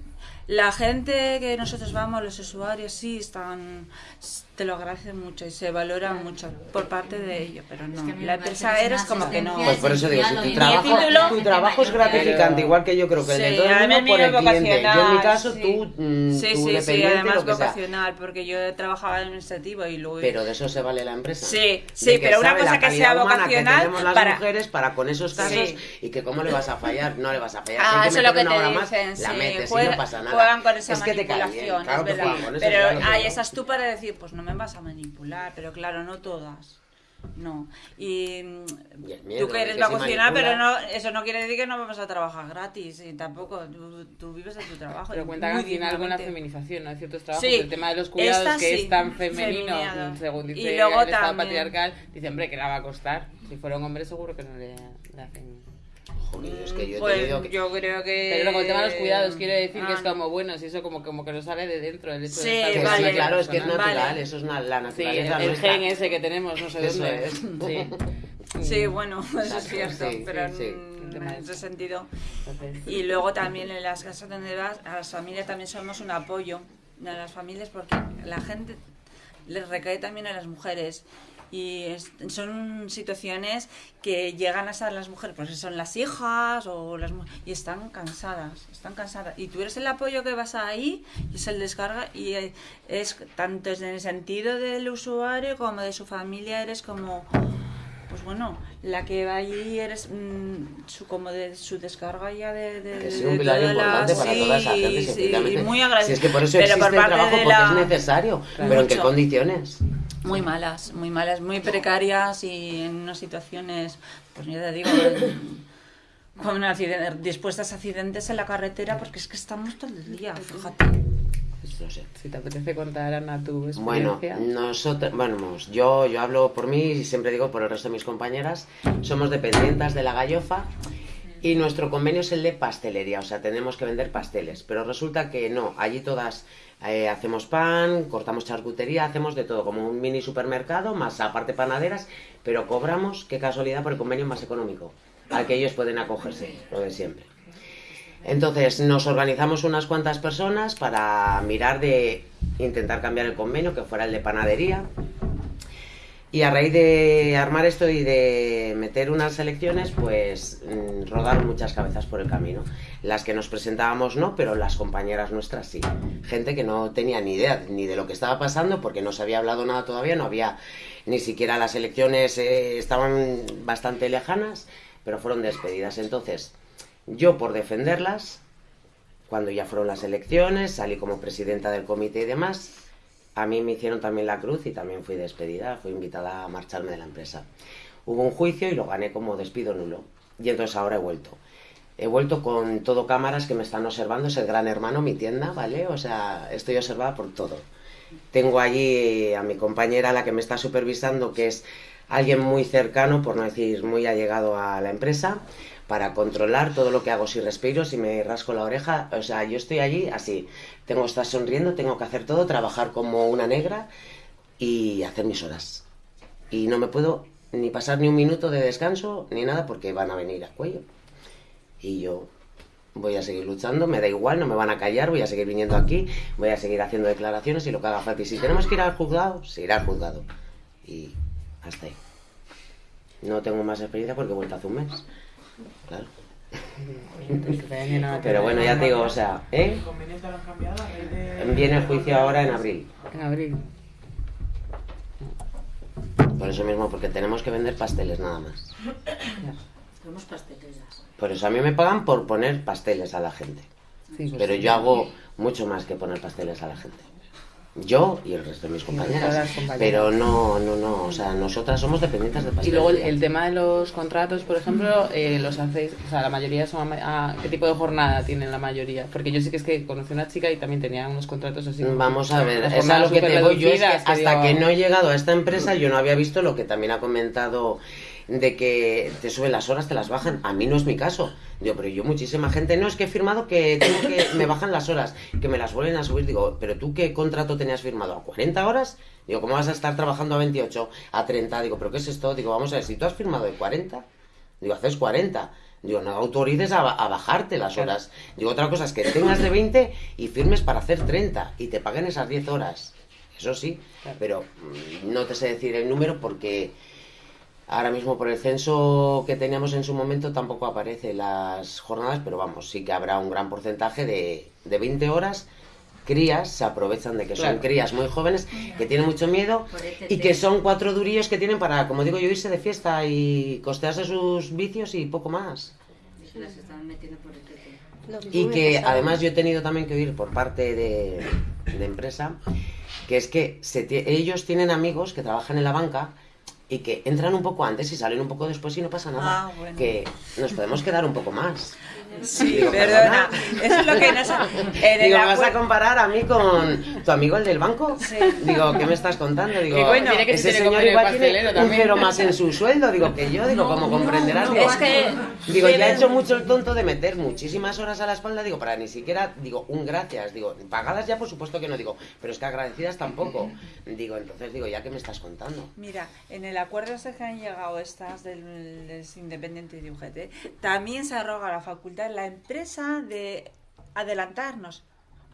S5: la gente que nosotros vamos, los usuarios, sí están, te lo agradecen mucho y se valora mucho por parte de ellos, pero no,
S7: Es que
S5: la empresa eres como que no.
S3: Pues por eso digo, si tu trabajo,
S7: en
S3: tu trabajo es
S7: Pero-
S3: gratificante, igual que yo creo que el de todo el mundo por el cliente. Yo en mi caso,
S5: sí.
S3: tú, mm,
S5: Sí,
S3: tú
S5: sí, sí, además
S3: lo que sea.
S5: vocacional, porque yo trabajaba administrativo y luego...
S3: Pero de eso se vale la empresa.
S5: Sí, sí,
S3: que
S5: pero una cosa que sea vocacional
S3: que las
S5: para-
S3: mujeres para con esos casos
S5: Sí.
S3: y que cómo le vas a fallar, no le vas a fallar.
S5: Ah, eso es lo que te dicen,
S3: la metes y no pasa nada.
S5: Juegan con esa
S3: es que
S5: manipulación,
S3: claro
S5: es
S3: que
S5: verdad.
S3: eso.
S5: pero
S3: claro
S5: estás tú para decir, pues no me vas a manipular, pero claro, no todas. No. Y mm,
S3: Y miedo
S5: tú que eres
S3: que
S5: vocacional, pero no, eso no quiere decir que no vamos a trabajar gratis. Y tampoco, tú, tú vives de tu trabajo.
S2: Pero
S5: y
S2: cuenta que
S5: muy
S2: al final con la feminización, ¿no? De ciertos trabajos,
S5: Sí,
S2: el tema de los cuidados
S5: esta
S2: que
S5: sí,
S2: es tan femenino,
S5: feminado.
S2: según
S5: Y
S2: dice
S5: luego
S2: el Estado
S5: también-
S2: patriarcal, dice, hombre, que la va a costar. Si fuera un hombre seguro que no le, le hacen...
S3: Joder, es que yo he
S5: Pues
S3: tenido que...
S5: yo creo que...
S2: Pero luego el tema de los cuidados, quiero decir que
S5: Ah,
S2: es
S5: no.
S2: como, bueno, si eso como, como que no sale de dentro, el hecho
S5: Sí,
S2: de estar
S3: que
S2: con
S3: sí,
S5: vale.
S3: claro, es que es natural,
S5: Vale.
S3: eso es na- la
S2: Sí, el,
S3: naturaleza
S2: el gen ese que tenemos, no sé
S3: Eso
S2: dónde.
S3: es.
S2: Sí.
S5: Sí, bueno, eso es cierto,
S3: sí,
S5: pero en,
S2: ese.
S5: sentido. Y luego también en las casas donde vas, a las familias también somos un apoyo a las familias porque la gente les recae también a las mujeres. Y es- son situaciones que llegan a ser las mujeres, pues son las hijas o las y están cansadas, están cansadas. Y tú eres el apoyo que vas ahí y es el descarga y es tanto en el sentido del usuario como de su familia, eres como pues bueno, la que va allí eres mm, su, como de su descarga ya de, de,
S3: Que sí,
S5: de
S3: un pilar
S5: toda la-
S3: importante para
S5: sí,
S3: toda esa gente, sí,
S5: muy
S3: Si
S5: agradecido.
S3: es que por eso existe el trabajo, porque
S5: la-
S3: es necesario. Pero ¿en qué condiciones?
S5: Muy malas, muy malas, muy precarias y en unas situaciones, pues ya te digo, con accident- dispuestas a accidentes en la carretera porque es que estamos todo el día, fíjate.
S3: Pues no sé.
S2: si te apetece contar, Ana, tu
S3: Bueno,
S2: experiencia.
S3: nosotros, bueno, vamos, yo, yo hablo por mí y siempre digo por el resto de mis compañeras, somos dependientes de la gallofa y nuestro convenio es el de pastelería, o sea, tenemos que vender pasteles, pero resulta que no, allí todas eh, hacemos pan, cortamos charcutería, hacemos de todo, como un mini supermercado, más aparte panaderas, pero cobramos, qué casualidad, por el convenio más económico, al que ellos pueden acogerse, lo de siempre. Entonces nos organizamos unas cuantas personas para mirar de intentar cambiar el convenio, que fuera el de panadería. Y a raíz de armar esto y de meter unas elecciones, pues mm, rodaron muchas cabezas por el camino. Las que nos presentábamos no, pero las compañeras nuestras sí. Gente que no tenía ni idea ni de lo que estaba pasando porque no se había hablado nada todavía, no había ni siquiera las elecciones, eh, estaban bastante lejanas, pero fueron despedidas. Entonces, yo por defenderlas, cuando ya fueron las elecciones, salí como presidenta del comité y demás, a mí me hicieron también la cruz y también fui despedida, fui invitada a marcharme de la empresa. Hubo un juicio y lo gané como despido nulo. Y entonces ahora he vuelto. He vuelto con todo cámaras que me están observando, es el gran hermano, mi tienda, ¿vale? O sea, estoy observada por todo. Tengo allí a mi compañera, la que me está supervisando, que es alguien muy cercano, por no decir muy allegado a la empresa, para controlar todo lo que hago, si respiro, si me rasco la oreja, o sea, yo estoy allí así, tengo que estar sonriendo, tengo que hacer todo, trabajar como una negra y hacer mis horas. Y no me puedo ni pasar ni un minuto de descanso ni nada porque van a venir a cuello. Y yo voy a seguir luchando, me da igual, no me van a callar, voy a seguir viniendo aquí, voy a seguir haciendo declaraciones y lo que haga falta. Y si tenemos que ir al juzgado, se irá al juzgado. Y hasta ahí. No tengo más experiencia porque he vuelto hace un mes. Claro. Pero bueno, ya te digo, o sea, ¿eh?
S9: ¿El convenio te lo han cambiado a raíz de-
S3: Viene el juicio ahora en abril.
S2: En abril.
S3: Por eso mismo, porque tenemos que vender pasteles nada más.
S7: Pasteleras.
S3: Por eso a mí me pagan por poner pasteles a la gente.
S2: Sí, pues
S3: Pero
S2: sí.
S3: yo hago mucho más que poner pasteles a la gente. Yo y el resto de mis compañeras. Pero no, no, no. O sea, nosotras somos dependientes de pasteles.
S2: Y luego el, el tema de los contratos, por ejemplo, eh, los hacéis, o sea, la mayoría son, a, ¿qué tipo de jornada tienen la mayoría? Porque yo sí que es que conocí a una chica y también tenía unos contratos así.
S3: Vamos a ver, es lo que te yo. es que
S2: reducidas, que
S3: hasta
S2: digo-
S3: que no he llegado a esta empresa, yo no había visto lo que también ha comentado de que te suben las horas, te las bajan. A mí no es mi caso. Digo, pero yo muchísima gente, no, es que he firmado que tengo que me bajan las horas, que me las vuelven a subir. Digo, pero tú qué contrato tenías firmado? ¿A 40 horas? Digo, ¿cómo vas a estar trabajando a 28, a 30? Digo, ¿pero qué es esto? Digo, vamos a ver, si tú has firmado de 40, digo, haces 40. Digo, no autorices a, a bajarte las horas. Digo, otra cosa es que tengas de 20 y firmes para hacer 30 y te paguen esas 10 horas. Eso sí, pero mm, no te sé decir el número porque ahora mismo por el censo que teníamos en su momento tampoco aparece las jornadas, pero vamos, sí que habrá un gran porcentaje de, de 20 horas. Crías se aprovechan de que son crías muy jóvenes que tienen mucho miedo
S7: ETT.
S3: y que son cuatro durillos que tienen para, como digo yo, irse de fiesta y costearse sus vicios y poco más.
S7: Se las están metiendo por ETT.
S4: Lo mismo
S3: Y que además yo he tenido también que oír por parte de, de empresa que es que se tie- ellos tienen amigos que trabajan en la banca y que entran un poco antes y salen un poco después y no pasa nada.
S5: Ah, bueno.
S3: Que nos podemos quedar un poco más.
S5: Sí,
S3: Digo,
S5: perdona.
S3: perdona.
S5: Eso es lo que nos ha... En el
S3: Digo, ¿me vas a comparar a mí con tu amigo el del banco?
S5: Sí.
S3: Digo, ¿qué me estás contando? Digo,
S2: bueno, que
S3: ese señor igual tiene un
S2: también.
S3: cero más en su sueldo. Digo, que yo, digo, como comprenderás. digo,
S5: Es que
S3: Digo, ya he hecho mucho el tonto de meter muchísimas horas a la espalda, digo, para ni siquiera, digo, un gracias, digo, pagadas ya por supuesto que no, digo, pero es que agradecidas tampoco. Digo, entonces digo, ¿ya qué me estás contando?
S5: Mira, en el acuerdo ese que han llegado estas del, del Independiente y de UGT, también se arroga la facultad la empresa de adelantarnos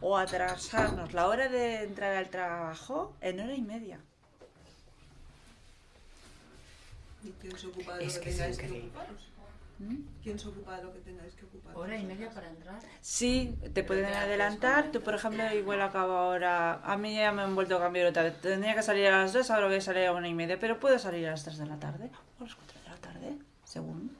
S5: o atrasarnos la hora de entrar al trabajo en hora y media.
S8: ¿Y quién se ocupa de
S2: Es
S8: lo
S2: que
S8: que
S2: es
S8: tengáis que ocuparos? ¿Quién se ocupa de lo que tengáis que ocuparos?
S7: Hora y media para entrar.
S5: Sí, te pueden
S7: te haces
S5: adelantar. Tú, por ejemplo, igual acabo ahora. A mí ya me han vuelto a cambiar otra vez. Tendría que salir a las 2, ahora voy a salir a una y media, pero puedo salir a las 3 de la tarde o a las 4 de la tarde, según.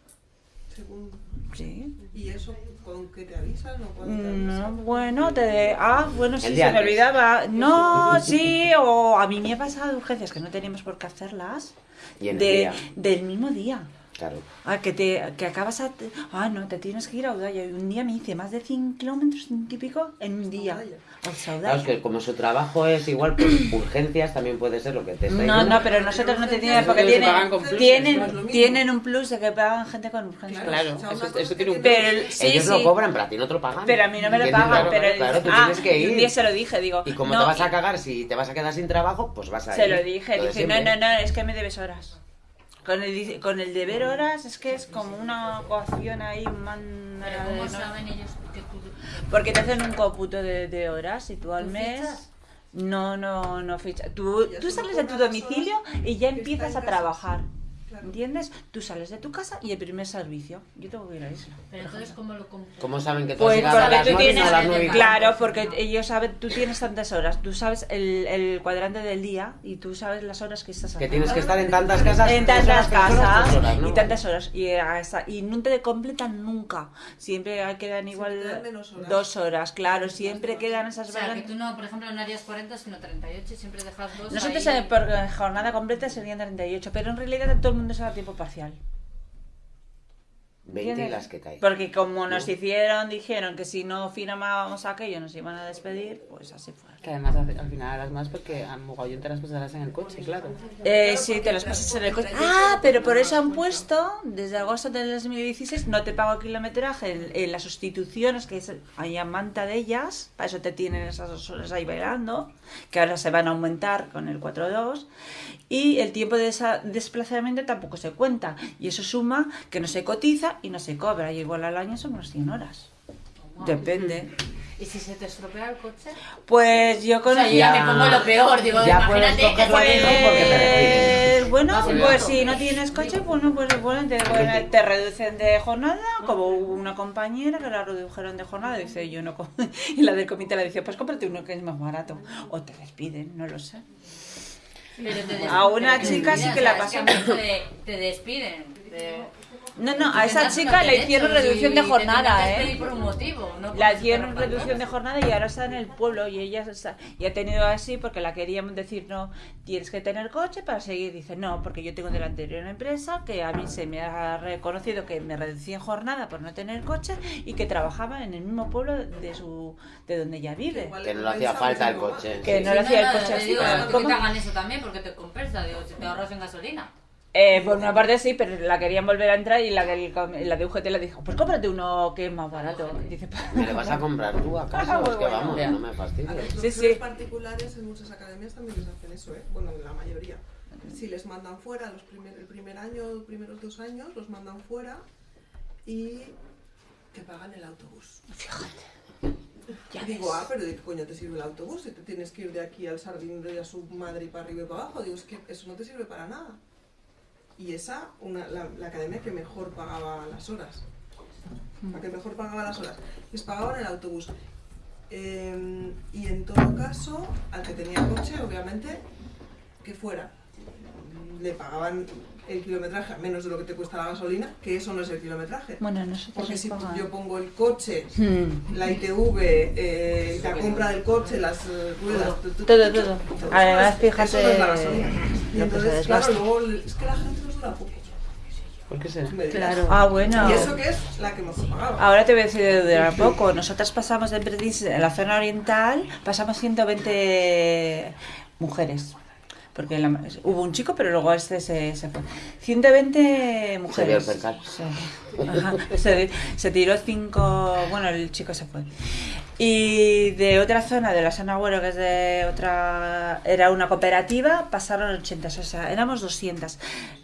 S8: Según...
S5: Sí.
S8: ¿Y eso con qué te avisan o cuándo te
S5: No,
S8: avisan?
S5: bueno, te... Ah, bueno, sí, se me olvidaba. No, sí, o a mí me ha pasado urgencias que no teníamos por qué hacerlas
S3: Y en el
S5: de,
S3: día.
S5: del mismo día.
S3: Claro.
S5: Ah, que te que acabas a... Ah, no, te tienes que ir a Udaya. Y un día me hice más de 100 kilómetros, ciento y pico, en un día.
S3: Claro, es que como su trabajo es igual, pues urgencias también puede ser lo que te está
S5: No, no, pero nosotros no porque
S2: se
S5: tienen,
S2: plus,
S8: lo
S5: tienen,
S8: mismo.
S5: tienen un plus de que pagan gente con urgencias.
S2: Claro,
S8: O sea, una
S2: eso- tiene
S8: que
S2: un-
S5: Pero el- sí,
S3: Ellos
S5: sí.
S3: lo cobran, pero a ti no te lo pagan.
S5: Pero a mí no me lo pagan.
S3: Claro,
S5: pero
S3: claro, tú
S5: ah,
S3: tienes que
S5: y
S3: ir.
S5: un día se lo dije, digo.
S3: Y como
S5: no,
S3: te vas a cagar, si te vas a quedar sin trabajo, pues vas a
S5: Se
S3: ir.
S5: lo dije,
S3: Lo de
S5: dije, no, no, no, es que me debes horas. Con el, con el deber horas es que es como una ecuación ahí, un man...
S7: Pero
S5: de-
S7: ¿cómo saben ellos que.
S5: Porque te hacen un cómputo de, de horas y tú al
S7: ¿Tú
S5: mes...
S7: fichas?
S5: No, no, no ficha. Tú, tú sales de tu domicilio y ya empiezas a
S8: casa.
S5: ¿Entiendes? Tú sales de tu casa y el primer servicio. Yo tengo que ir a eso.
S7: Pero entonces, ¿cómo lo?
S3: ¿Cómo saben que tú
S5: Pues
S3: has llegado a
S5: porque
S3: las
S5: tú
S3: 9 y no
S5: tienes,
S3: a las 9 y
S5: claro, porque ellos saben, tú tienes tantas horas, tú sabes el, el cuadrante del día y tú sabes las horas que estás
S3: Que
S5: haciendo.
S3: tienes que estar en tantas casas.
S5: en tantas
S3: horas, horas,
S5: casas
S3: horas, ¿no?
S5: y tantas horas y, hasta- y no te completan nunca siempre quedan igual
S8: horas.
S5: dos horas claro siempre quedan esas
S7: O sea, que tú no, por ejemplo, no harías 40, sino 38 y siempre dejas dos
S5: nosotros
S7: ahí.
S5: por jornada completa serían 38 pero en realidad todo el mundo se da tiempo parcial
S3: 20 y
S5: ¿Entiendes?
S3: las que caen.
S5: porque como nos hicieron dijeron que si no firmábamos aquello nos iban a despedir pues así fue
S2: Que además al al final harás más porque a mogollón te las pasarás en el coche, claro.
S5: Eh, sí, te los pasas en el coche. Ah, pero por eso han puesto, desde agosto del 2016, no te pago kilometraje en, en las sustituciones, que hay a manta de ellas, para eso te tienen esas dos horas ahí bailando, que ahora se van a aumentar con el 4.2, y el tiempo de esa- desplazamiento tampoco se cuenta, y eso suma que no se cotiza y no se cobra, y igual al año son unas 100 horas. Depende.
S7: ¿Y si se te estropea el coche?
S5: Pues yo
S7: O
S5: con
S7: sea, yo ya me pongo lo peor, digo,
S3: Ya puedes
S7: imagínate
S3: hijo porque te
S5: Eh,
S3: respiren.
S5: bueno, pues si no tienes coche, bueno, pues bueno, te, bueno, te reducen de jornada, como hubo una compañera que la redujeron de jornada, dice yo no, y la del comité le dice, pues cómprate uno que es más barato, o te despiden, no lo sé.
S7: Pero te des-
S5: A una chica sí que
S7: o
S5: la
S7: Te, te despiden.
S5: No, no, a esa chica le hicieron reducción de jornada, ¿eh?
S7: por un motivo, no
S5: La hicieron reducción de jornada y ahora está en el pueblo y ella está, y ha tenido así porque la queríamos decir, no, tienes que tener coche para seguir. Dice, no, porque yo tengo de la anterior empresa que a mí se me ha reconocido que me reducí en jornada por no tener coche y que trabajaba en el mismo pueblo de su de donde ella vive.
S3: Que no le hacía falta el coche.
S5: Que
S3: sí.
S5: no le hacía el coche así.
S7: digo,
S5: pero
S7: que te hagan eso también porque te compensa, digo, si te ahorras en gasolina.
S5: Eh, por una parte sí, pero la querían volver a entrar y la, com- la de UGT le dijo, pues cómprate uno que es más barato. Dice, "Pues,
S3: ¿Me le vas a comprar tú acaso?
S5: Ah,
S3: es que
S5: bueno.
S3: vamos,
S2: Ya.
S3: no me
S8: A
S3: fastidies.
S8: los
S5: Sí,
S8: particulares en muchas academias también les hacen eso, ¿eh? Bueno, en la mayoría. Si les mandan fuera los primer, el primer año, los primeros dos años, los mandan fuera y te pagan el autobús.
S5: ya
S8: Y digo, ah, pero ¿de qué coño te sirve el autobús? Si te tienes que ir de aquí al Sardín y a su madre y para arriba y para abajo. Digo, es que eso no te sirve para nada. Y esa, una, la, la academia que mejor pagaba las horas. La que mejor pagaba las horas. Les pagaban el autobús. Eh, y en todo caso, al que tenía coche, obviamente, que fuera. Le pagaban el kilometraje a menos de lo que te cuesta la gasolina, que eso no es el kilometraje.
S5: Bueno, nosotros
S8: Porque si
S5: pagan.
S8: yo pongo el coche
S5: Hmm.
S8: la ITV, eh, la compra del coche, las eh, ruedas,
S5: Todo, todo.
S8: eso
S5: Además, fíjate
S8: eso no es la gasolina. Y entonces, claro, luego es que la gente dura poco.
S2: ¿Por qué será?
S8: dirás.
S5: Ah, bueno.
S8: Y eso que es la que nos pagaba.
S5: Ahora te voy a decir de durar poco. Nosotras pasamos de en la zona oriental, pasamos 120 mujeres. Porque la- hubo un chico, pero luego este se, se fue. 120 mujeres.
S3: percal.
S5: Sí. Ajá. Se, se tiró cinco. Bueno, el chico se fue. Y de otra zona, de la zona Agüero, que es de otra. Era una cooperativa, pasaron 80. O sea, éramos 200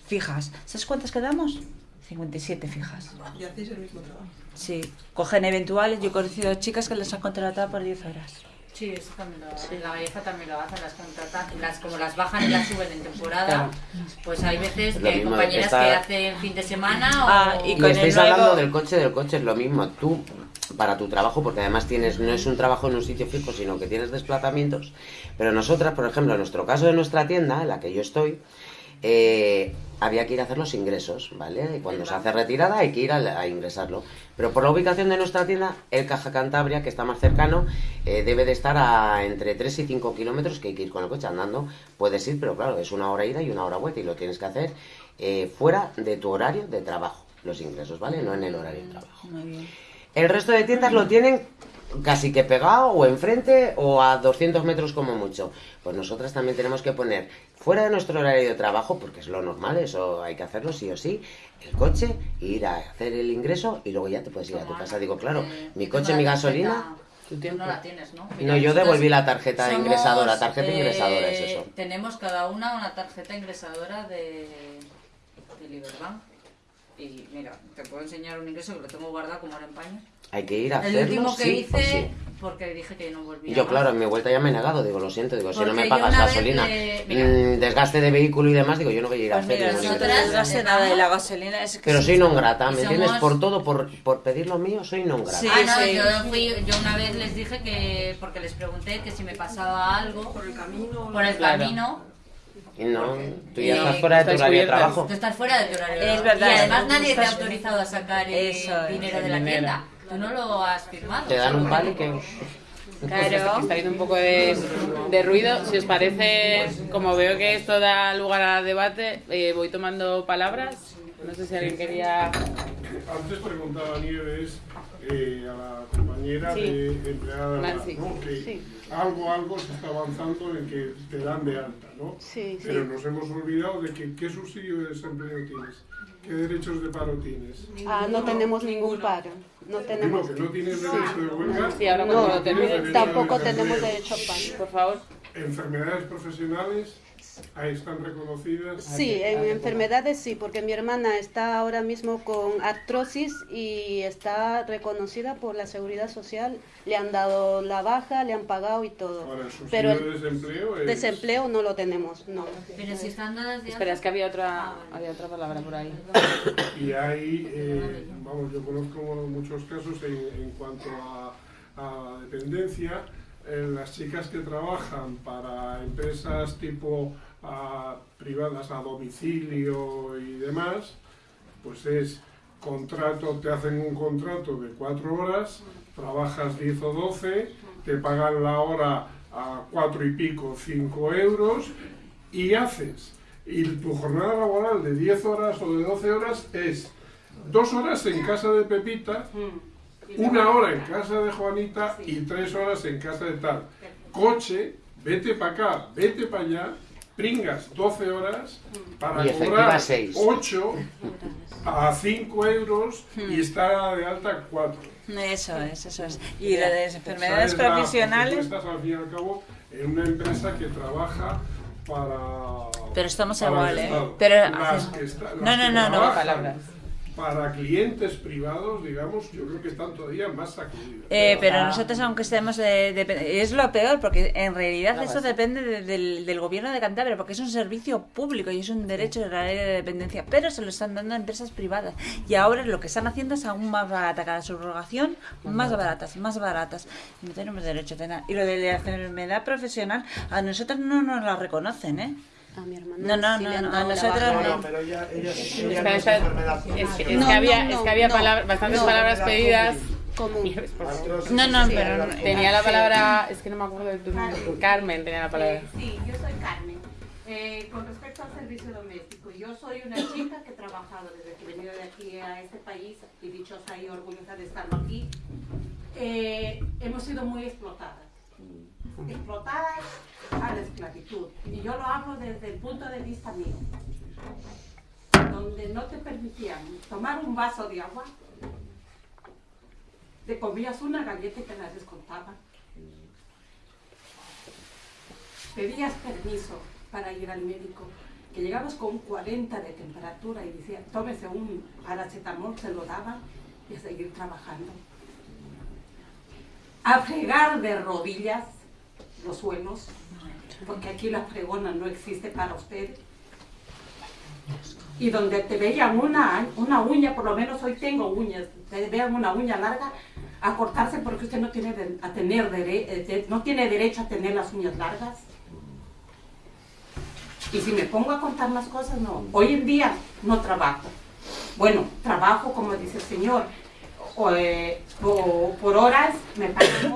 S5: fijas. ¿Sabes cuántas quedamos? 57 fijas.
S8: Y hacéis el mismo trabajo.
S5: Sí, cogen eventuales. Yo he conocido chicas que les han contratado por 10 horas.
S7: Sí, eso también lo La gallefa también lo hacen, las contratan, las, como las bajan y las suben en temporada,
S2: Claro.
S7: pues hay veces
S3: Es
S7: que hay compañeras
S3: está-
S7: que hacen fin de semana o...
S5: Ah, y
S3: Y
S5: con
S3: estáis
S5: nuevo-
S3: hablando del coche, del coche es lo mismo. Tú, para tu trabajo, porque además tienes, no es un trabajo en un sitio fijo, sino que tienes desplazamientos. Pero nosotras, por ejemplo, en nuestro caso de nuestra tienda, en la que yo estoy, eh, había que ir a hacer los ingresos, ¿vale? Y cuando se hace retirada hay que ir a, a ingresarlo. Pero por la ubicación de nuestra tienda, el Caja Cantabria, que está más cercano, eh, debe de estar a entre 3 y 5 kilómetros, que hay que ir con el coche andando. Puedes ir, pero claro, es una hora ida y una hora vuelta y lo tienes que hacer eh, fuera de tu horario de trabajo, los ingresos, ¿vale? No en el horario de trabajo.
S5: Muy bien.
S3: El resto de tiendas lo tienen casi que pegado o enfrente o a 200 metros como mucho. Pues nosotras también tenemos que poner fuera de nuestro horario de trabajo, porque es lo normal, eso hay que hacerlo sí o sí, el coche, ir a hacer el ingreso y luego ya te puedes ir a tu casa. Digo, claro,
S7: Eh,
S3: mi coche, mi gasolina...
S2: Tu
S7: Tú
S2: tiempo.
S7: no la tienes, ¿no?
S3: No, yo devolví la tarjeta
S7: somos,
S3: ingresadora, tarjeta
S7: eh,
S3: ingresadora es eso.
S7: Tenemos cada una una tarjeta ingresadora de, de Liberbank. Y mira, te puedo enseñar un ingreso que lo tengo guardado como ahora en paños.
S3: Hay que ir a
S7: El
S3: hacerlo,
S7: último que
S3: sí
S7: hice,
S3: sí.
S7: porque dije que no volvía
S3: Y yo,
S7: más.
S3: claro, en mi vuelta ya me he negado, digo, lo siento, digo, si no me pagas gasolina,
S7: le-
S3: mm, desgaste de vehículo y demás, digo, yo no voy a ir a
S5: Pues
S3: hacer
S5: mira,
S3: ingreso.
S5: no sé nada de la gasolina. Es que
S3: Pero
S5: sí.
S3: soy non grata, ¿me
S7: Somos-
S3: entiendes? Por todo, por, por pedir lo mío, soy non grata.
S5: Sí,
S7: ah, no,
S5: sí.
S7: yo, fui, yo una vez les dije que, porque les pregunté que si me pasaba algo
S8: Por el camino.
S7: por el
S2: Claro.
S7: camino,
S3: no, tú ya estás fuera de tu horario de trabajo.
S7: tú estás fuera de tu horario.
S5: Es verdad,
S7: Y además nadie te ha autorizado a sacar el dinero de la tienda. Tú no lo has firmado.
S3: Te dan un que...
S5: Claro.
S2: Está habiendo un poco de, de ruido. Si os parece, como veo que esto da lugar a debate, eh, voy tomando palabras. No sé si alguien quería.
S10: Antes preguntaba Nieves eh, a la compañera
S2: Sí.
S10: de empleada
S2: Nancy.
S10: ¿no? que
S4: Sí.
S10: algo, algo se está avanzando en que te dan de alta, ¿no?
S4: Sí.
S10: Pero nos hemos olvidado de que qué subsidio de desempleo tienes, qué derechos de paro tienes.
S4: Ah, no tenemos ningún paro. No
S10: Digo
S4: tenemos.
S10: que no tienes derecho de huelga.
S2: Sí, ahora
S10: no
S2: termine,
S10: derecho
S4: Tampoco tenemos derecho a paro.
S2: Por favor.
S10: Enfermedades profesionales, ahí están reconocidas.
S4: Sí, en enfermedades sí, porque mi hermana está ahora mismo con artrosis y está reconocida por la seguridad social. Le han dado la baja, le han pagado y todo.
S10: Ahora,
S4: Pero
S10: de
S4: el
S10: desempleo es...
S4: desempleo no lo tenemos, no.
S7: Pero si están dadas de
S2: Espera, es que había otra,
S7: Ah, vale.
S2: había otra palabra por ahí.
S10: Y hay, eh, vamos, yo conozco muchos casos en, en cuanto a, a dependencia, las chicas que trabajan para empresas tipo ah, privadas a domicilio y demás, pues es contrato, te hacen un contrato de cuatro horas, trabajas 10 o 12, te pagan la hora a cuatro y pico, cinco euros, y haces. Y tu jornada laboral de 10 horas o de 12 horas es dos horas en casa de Pepita, una hora en casa de Juanita y tres horas en casa de tal. Coche, vete para acá, vete para allá, pringas 12 horas para
S3: Y efectiva
S10: cobrar
S3: seis.
S10: 8 a 5 euros y estar de alta 4.
S5: Eso es, eso es. Y lo de las enfermedades
S10: ¿Sabes? La-
S5: profesionales.
S10: Tú estás al fin y al cabo en una empresa que trabaja para.
S5: Pero estamos
S10: para
S5: igual, ¿eh? Pero
S10: las que está- las
S5: No, no,
S10: que
S5: no, no.
S10: trabajan
S2: Palabras.
S10: Para clientes privados, digamos, yo creo que están todavía más sacudidos.
S5: Eh, pero
S2: Ah.
S5: nosotros, aunque estemos. de- de- es lo peor, porque en realidad eso depende de- del, del gobierno de Cantabria, porque es un servicio público y es un derecho de la ley de dependencia, pero se lo están dando a empresas privadas. Y ahora lo que están haciendo es aún más barata cada subrogación, más baratas, más baratas. Y no tenemos derecho de nada. Y lo de la enfermedad profesional, a nosotros no nos la reconocen, ¿eh?
S4: A mi hermana.
S5: No, no,
S4: sí
S5: no,
S4: le han
S5: no, a nosotros.
S6: No,
S5: no.
S6: pero ella, ella, ella
S2: Espera,
S6: no es
S2: Es, es que había,
S4: no,
S2: es que había bastantes
S4: No.
S2: palabras pedidas.
S4: Común.
S5: No, no,
S6: es
S5: pero
S2: Tenía la palabra, es que no me acuerdo de tu nombre. Carmen tenía la palabra.
S11: Eh, sí, yo soy Carmen. Eh, con respecto al servicio doméstico, yo soy una chica que he trabajado desde que he venido de aquí a este país y dichosa y orgullosa de estar aquí. Eh, hemos sido muy explotadas. Explotadas a la esclavitud. Y yo lo hablo desde el punto de vista mío. Donde no te permitían tomar un vaso de agua, te comías una galleta y te la descontaban. pedías permiso para ir al médico, que llegabas con 40 de temperatura y decía, tómese un paracetamol, se lo daban y a seguir trabajando. A fregar de rodillas los suelos, porque aquí la fregona no existe para usted. Y donde te veían una, una uña, por lo menos hoy tengo uñas, te vean una uña larga, a cortarse porque usted no tiene, de- a tener eh, no tiene derecho a tener las uñas largas. Y si me pongo a contar las cosas, no. Hoy en día no trabajo. Bueno, trabajo como dice el Señor, o, eh, por horas, me pagan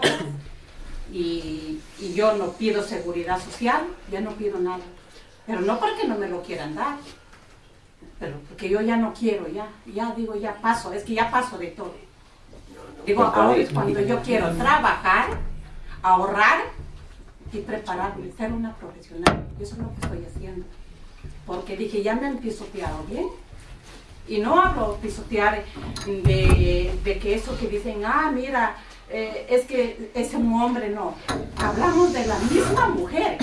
S11: y, y yo no pido seguridad social, ya no pido nada. Pero no porque no me lo quieran dar, pero porque yo ya no quiero, ya, ya digo, ya paso, es que ya paso de todo. Digo, ahora es cuando yo quiero trabajar, ahorrar y prepararme, ser una profesional. Eso es lo que estoy haciendo. Porque dije, ya me han pisoteado bien. Y no hablo pisotear de, de que eso que dicen, ah, mira, eh, es que es un hombre, no. Hablamos de la misma mujer.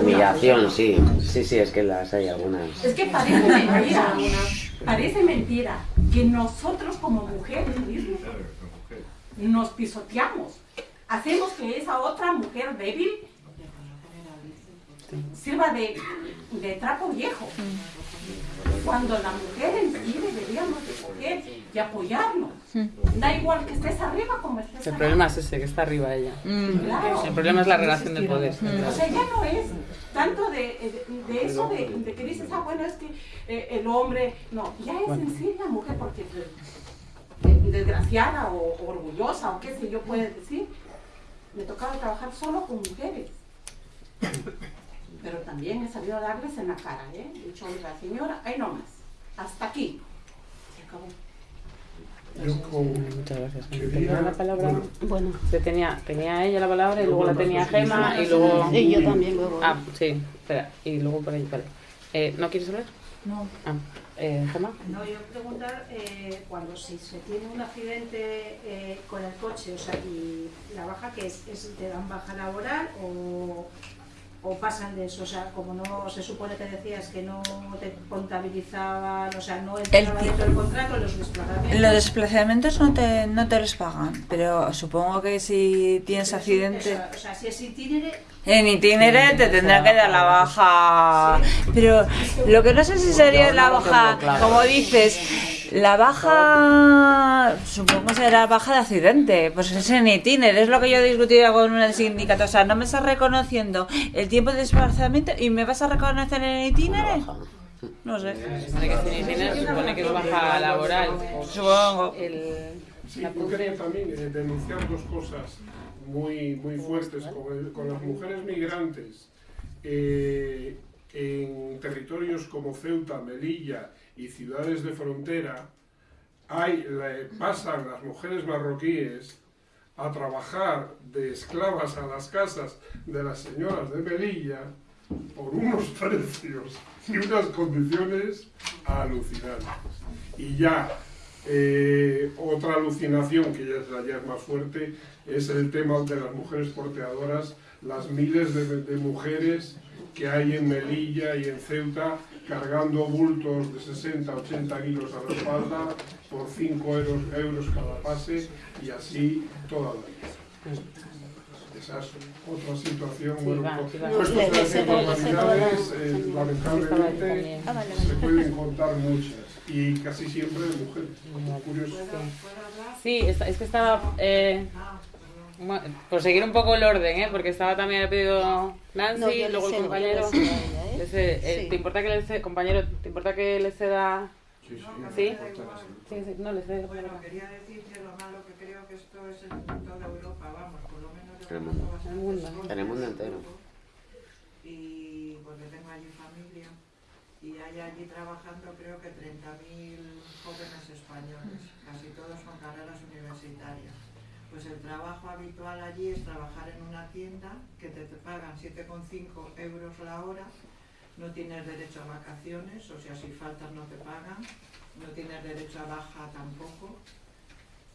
S3: Humillación, sí. Sí, sí, es que las hay algunas.
S11: Es que parece mentira, parece mentira que nosotros como mujeres mismos nos pisoteamos. Hacemos que esa otra mujer débil sirva de, de trapo viejo. Cuando la mujer en sí deberíamos de coger y apoyarnos. Da igual que estés arriba como estés
S2: El problema es ese, que está arriba ella.
S11: Claro.
S2: El problema es la relación de poder.
S11: O sea, ya no es tanto de, de- de eso de, de que dices, ah, bueno, es que eh, el hombre, no, ya es en sí la mujer, porque eh, desgraciada o, o orgullosa o qué sé yo puede decir, me tocaba trabajar solo con mujeres. Pero también he sabido darles en la cara, ¿eh? He dicho, oiga, señora, ahí nomás, hasta aquí. Se acabó.
S2: Muchas gracias. ¿Tenía la palabra?
S10: bueno.
S4: Bueno,
S2: Se tenía, tenía ella la palabra y
S10: Luego
S2: la tenía Gema y luego...
S4: y yo también luego.
S2: Ah, sí, espera. Y luego por ahí, vale. Eh, ¿No quieres hablar?
S12: No.
S2: Ah, eh, Gema.
S12: No, yo preguntar eh, cuando si se tiene un accidente eh, con el coche, o sea, y la baja que es, es te dan baja laboral o, o pasan de eso, o sea, como no se supone que decías que no te contabilizaban, o sea, no entraba dentro del contrato los desplazamientos.
S5: Los desplazamientos no te, no te los pagan, pero supongo que si tienes accidente
S12: o sea, si es itinere,
S5: en itinere te tendrán que dar la baja. Pero lo que no sé si sería la baja, como dices, la baja, supongo será baja de accidente, pues es en itinere, es lo que yo he discutido con un sindicato, o sea, no me estás reconociendo el tiempo de desplazamiento y me vas a reconocer en itinere. No sé.
S2: Que supone que es baja laboral.
S5: Supongo.
S2: El,
S10: Sí, yo quería también denunciar dos cosas muy, muy fuertes con, el- con las mujeres migrantes eh, en territorios como Ceuta, Melilla y ciudades de frontera. Hay, pasan las mujeres marroquíes a trabajar de esclavas a las casas de las señoras de Melilla por unos precios y unas condiciones alucinantes. Y ya, eh, otra alucinación que ya es, ya es más fuerte es el tema de las mujeres porteadoras, las miles de, de mujeres que hay en Melilla y en Ceuta cargando bultos de 60, 80 kilos a la espalda por 5 euros, euros cada pase y así toda la vida. Esa es otra situación,
S2: Sí,
S10: bueno,
S2: va, sí, va.
S10: decir
S2: sí,
S10: barbaridades, eh, lamentablemente se pueden contar muchas y casi siempre de mujeres. Curioso.
S2: Sí, es, que estaba... Eh, bueno, por seguir un poco el orden, ¿eh? porque estaba también el pedido Nancy,
S4: No,
S2: luego el
S4: cedo,
S2: compañero...
S4: cedo ¿eh?
S2: Cede- eh,
S4: Sí.
S2: ¿Te importa que le ceda, compañero, te importa que le ceda...
S10: Sí, sí,
S2: ¿Sí?
S10: sí.
S2: Sí, sí, no le cede.
S9: Bueno, quería decir que lo malo que creo que esto es en toda Europa, vamos, por lo menos
S3: el mundo.
S2: el mundo.
S3: el mundo
S9: de
S3: entero.
S9: todo, Y porque tengo allí familia y hay allí trabajando creo que 30.000 jóvenes españoles, casi todos con carreras universitarias. Pues el trabajo habitual allí es trabajar en una tienda que te, pagan 7,5 euros la hora, no tienes derecho a vacaciones, o sea, si faltas no te pagan, no tienes derecho a baja tampoco,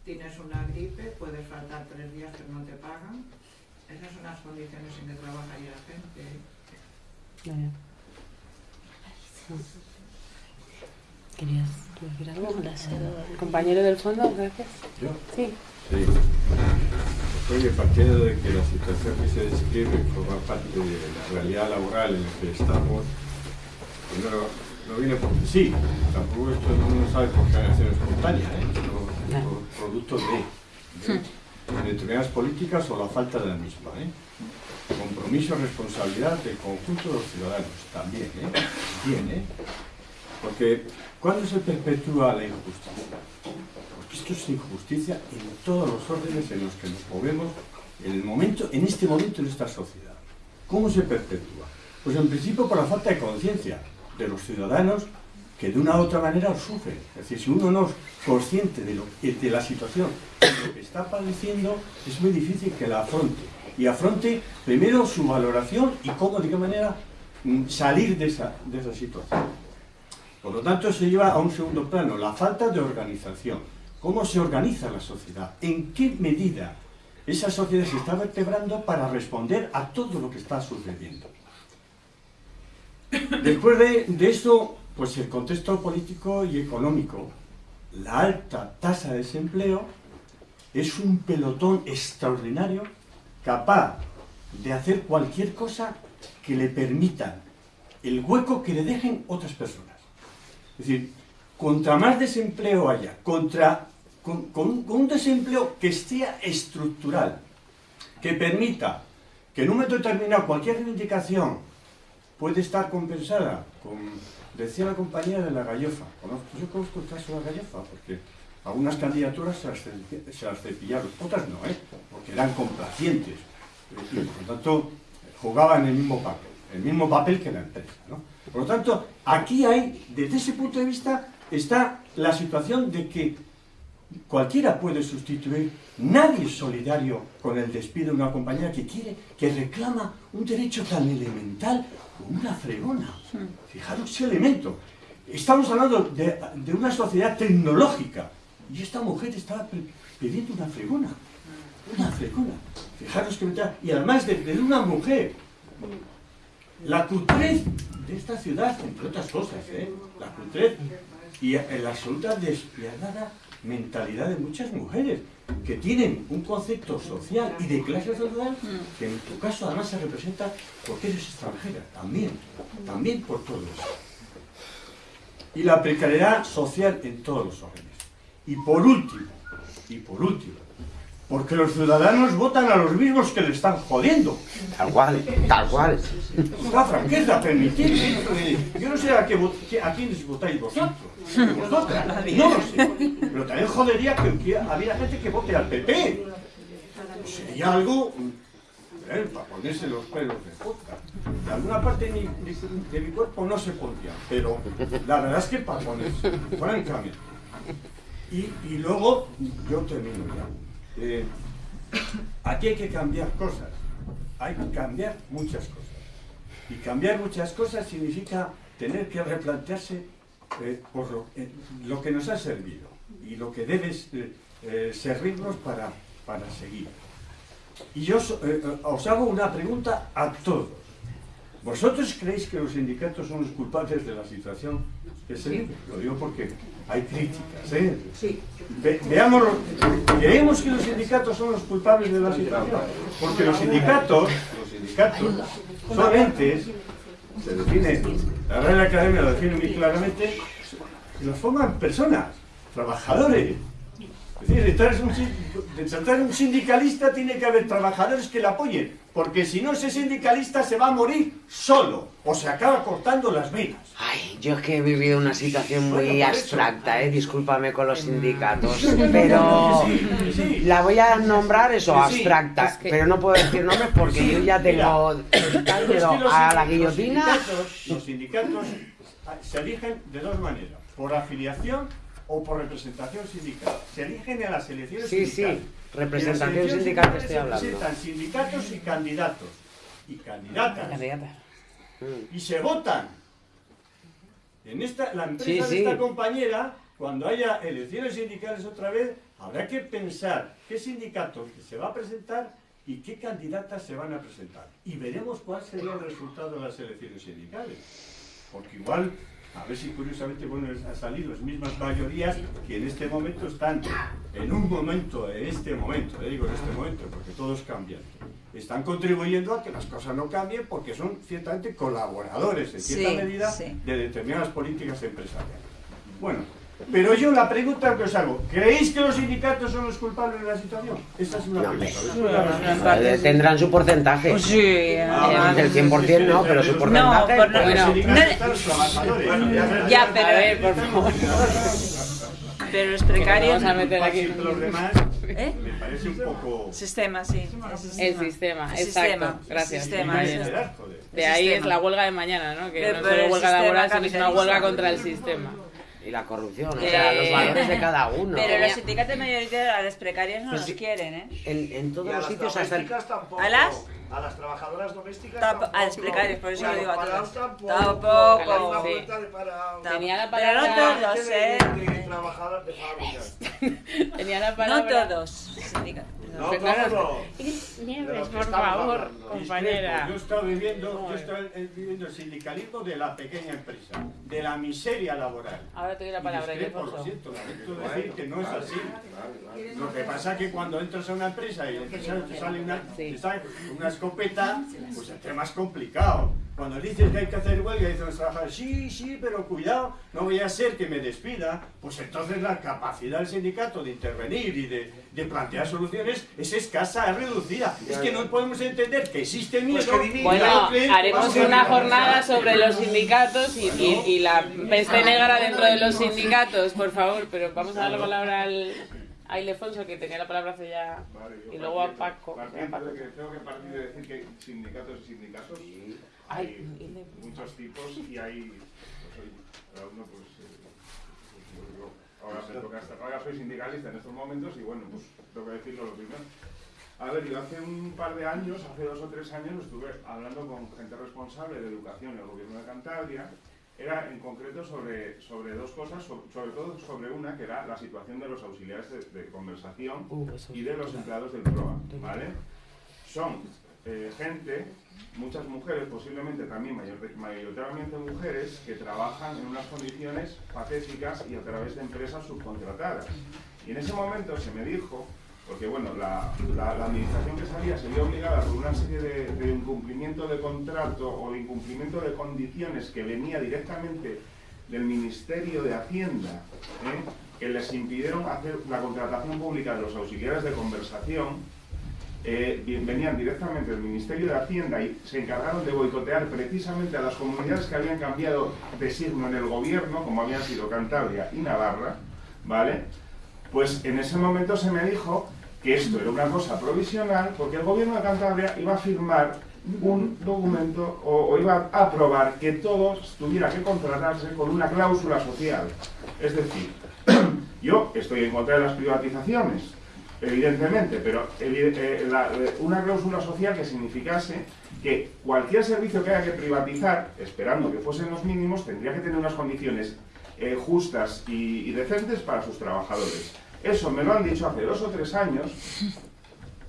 S9: tienes una gripe, puedes faltar tres días pero no te pagan. Esas son las condiciones en que trabaja ahí la gente. ¿eh?
S2: ¿Querías decir algo? Compañero del fondo, gracias.
S13: ¿Yo?
S2: Sí.
S13: Sí. Oye, partiendo de que la situación que se describe forma parte de la realidad laboral en la que estamos, no, no viene porque sí. Tampoco esto uno sabe por generación espontánea, ¿eh? Por producto de, de determinadas políticas o la falta de la misma. ¿eh? Compromiso, responsabilidad del conjunto de los ciudadanos también. ¿eh? ¿eh? Porque ¿cuándo se perpetúa la injusticia? Porque esto es injusticia en todos los órdenes en los que nos movemos en el momento, en este momento en esta sociedad. ¿Cómo se perpetúa? Pues en principio por la falta de conciencia de los ciudadanos que de una u otra manera sufren. Es decir, si uno no es consciente de, lo, de la situación, de lo que está padeciendo, es muy difícil que la afronte. Y afronte primero su valoración y cómo, de qué manera, mm, salir de esa, de esa situación. Por lo tanto, se lleva a un segundo plano la falta de organización. ¿Cómo se organiza la sociedad? ¿En qué medida esa sociedad se está vertebrando para responder a todo lo que está sucediendo. Después de, de esto, pues el contexto político y económico, la alta tasa de desempleo es un pelotón extraordinario capaz de hacer cualquier cosa que le permita el hueco que le dejen otras personas. Es decir, contra más desempleo haya, contra, con, un desempleo que sea estructural, que permita que en un momento determinado cualquier reivindicación puede estar compensada con, decía la compañera de la gallofa, yo conozco el caso de la gallofa porque algunas candidaturas se las, se las cepillaron, otras no, ¿eh? porque eran complacientes y por lo tanto jugaban el mismo papel, el mismo papel que la empresa. ¿no? Por lo tanto, aquí hay, desde ese punto de vista, está la situación de que cualquiera puede sustituir, nadie es solidario con el despido de una compañera que quiere, que reclama un derecho tan elemental como una fregona. Fijaros ese elemento. Estamos hablando de, de una sociedad tecnológica y esta mujer estaba pidiendo una fregona. Una fregona. Fijaros que me tra- Y además de, de una mujer. La cutrez de esta ciudad, entre otras cosas, ¿eh? La cutrez y la absoluta despiadada mentalidad de muchas mujeres que tienen un concepto social y de clase social que en tu caso además se representa porque eres extranjera, también, también por todo eso. Y la precariedad social en todos los órdenes. Y por último, y por último, porque los ciudadanos votan a los mismos que le están jodiendo.
S3: Tal cual, tal cual.
S13: La franqueza, permitir. eh, Yo no sé a, qué a quiénes votáis vosotros. Vosotras. No lo sé. Pero también jodería que, había gente que vote al PP. Sería algo eh, para ponerse los pelos de punta. De alguna parte de mi, de mi cuerpo no se pondría, pero la verdad es que para ponerse, francamente. Y, y luego, yo termino ya. Eh, aquí hay que cambiar cosas. Hay que cambiar muchas cosas. Y cambiar muchas cosas significa tener que replantearse eh, por lo, eh, lo que nos ha servido y lo que debe servirnos para, para seguir. Y yo os hago una pregunta a todos. ¿Vosotros creéis que los sindicatos son los culpables de la situación que se vive? Lo digo porque hay críticas. ¿eh? Ve- veámoslo. ¿Creemos que los sindicatos son los culpables de la situación? Porque los sindicatos, los sindicatos son entes, se define, la Real Academia lo define muy claramente, que los forman personas, trabajadores. Es decir, detrás de un sindicalista tiene que haber trabajadores que le apoyen, porque si no ese sindicalista se va a morir solo o se acaba cortando las venas.
S3: Ay, yo es que he vivido una situación
S13: Bueno,
S3: muy abstracta, ¿eh? discúlpame con los sindicatos, pero
S13: sí, sí, sí.
S3: la voy a nombrar eso,
S13: Sí,
S3: abstracta,
S13: Es que-
S3: pero no puedo decir nombres porque
S13: Sí,
S3: yo ya tengo
S13: mira, pero es que
S3: pero
S13: los
S3: a la guillotina.
S13: Los sindicatos, los sindicatos se eligen de dos maneras, por afiliación o por representación sindical. Se eligen en las elecciones
S3: Sí,
S13: sindicales.
S3: Representación sindical
S13: sindicales
S3: estoy hablando.
S13: presentan sindicatos y candidatos. Y candidatas. Y se votan. En esta, la empresa
S3: Sí,
S13: de
S3: sí.
S13: esta compañera, cuando haya elecciones sindicales otra vez, habrá que pensar qué sindicato se va a presentar y qué candidatas se van a presentar. Y veremos cuál sería el resultado de las elecciones sindicales. Porque igual, a ver si curiosamente bueno, han salido las mismas mayorías que en este momento están, en un momento, en este momento, eh, digo en este momento, porque todos cambian, están contribuyendo a que las cosas no cambien porque son ciertamente colaboradores, en cierta
S5: Sí,
S13: medida,
S5: sí.
S13: de determinadas políticas empresariales. Bueno, pero yo la pregunta que os hago, ¿creéis que los sindicatos son los culpables de la situación? Esa es una
S3: No,
S13: pregunta.
S3: Tendrán su porcentaje.
S5: Pues sí,
S13: Ah,
S3: del 100% no, pero su porcentaje.
S5: por no-
S3: pues,
S5: no-
S13: Bueno,
S5: Ya, pero... A ver, por favor. Pero los precarios...
S2: Vamos a meter aquí.
S13: Los demás
S5: ¿Eh?
S13: me parece un poco...
S5: Sistema, sí.
S2: El sistema,
S5: El
S2: exacto.
S5: sistema,
S2: Gracias.
S5: sistema, el.
S2: De ahí
S5: El
S2: es la huelga de mañana, ¿no? Que
S5: Pero
S2: no es
S5: el
S2: huelga laboral, sino es una huelga contra el sistema.
S3: Y la corrupción, o
S2: Eh,
S3: sea, los valores de cada uno.
S5: Pero los sindicatos mayoritarios a las precarias no
S3: Pues
S5: los quieren, ¿eh?
S3: En, en todos
S6: Y a
S3: los
S6: las
S3: sitios hasta el...
S6: tampoco.
S5: ¿A las?
S6: A las trabajadoras domésticas
S5: Tampo-
S6: tampoco.
S5: a las precarias, por eso lo digo a todas.
S6: Tampoco.
S5: Tampoco.
S2: Sí.
S6: de.
S2: Tenía la
S5: Pero no
S2: palabra-
S5: todos,
S6: De-
S5: ¿eh?
S6: de trabajadoras de fábricas.
S2: Tenía la
S5: No
S2: palabra.
S5: todos. sindicatos.
S2: No, Nieves, por favor, compañera.
S13: Yo estado viviendo, yo he estado viviendo el sindicalismo de la pequeña empresa, de la miseria laboral.
S2: Ahora te doy la palabra,
S13: discrepo,
S2: Ildefonso.
S13: lo siento, lamento decir que no es así. Lo que pasa es que cuando entras a una empresa y te sale una, te sale una escopeta, pues el tema es complicado. Cuando dices que hay que hacer huelga, dicen los trabajadores, sí, sí, pero cuidado, no voy a ser que me despida. Pues entonces la capacidad del sindicato de intervenir y de, de plantear soluciones es escasa, es reducida. Es que no podemos entender que existe miedo.
S2: Bueno,
S13: que
S2: haremos una jornada sobre los sindicatos y, y- y la peste negra dentro de los sindicatos, por favor, pero vamos a dar la palabra al, a Ildefonso, que tenía la palabra hace ya, y luego a Paco.
S14: Partiendo de que tengo que partir de decir que sindicatos y sindicatos. Hay muchos tipos y hay. Pues, cada uno, pues. eh, pues, yo ahora me toca estar. Ahora soy sindicalista en estos momentos y bueno, pues tengo que decirlo lo primero. A ver, yo hace un par de años, hace dos o tres años, estuve hablando con gente responsable de educación en el gobierno de Cantabria. Era en concreto sobre, sobre dos cosas, sobre, sobre todo sobre una que era la situación de los auxiliares de, de conversación y de los empleados del PROA. ¿vale? Son eh, gente, muchas mujeres, posiblemente también mayor- mayoritariamente mujeres, que trabajan en unas condiciones patéticas y a través de empresas subcontratadas. Y en ese momento se me dijo, porque bueno, la, la- la administración que salía se vio obligada por una serie de, de incumplimiento de contrato o de incumplimiento de condiciones que venía directamente del Ministerio de Hacienda, ¿eh? que les impidieron hacer la contratación pública de los auxiliares de conversación, eh, venían directamente del Ministerio de Hacienda y se encargaron de boicotear precisamente a las comunidades que habían cambiado de signo en el gobierno, como habían sido Cantabria y Navarra, ¿vale? Pues en ese momento se me dijo que esto era una cosa provisional porque el gobierno de Cantabria iba a firmar un documento o, iba a aprobar que todo tuviera que contratarse con una cláusula social. Es decir, yo estoy en contra de las privatizaciones, evidentemente, pero eh, la- eh, una cláusula social que significase que cualquier servicio que haya que privatizar, esperando que fuesen los mínimos, tendría que tener unas condiciones eh, justas y, y decentes para sus trabajadores. Eso me lo han dicho hace dos o tres años,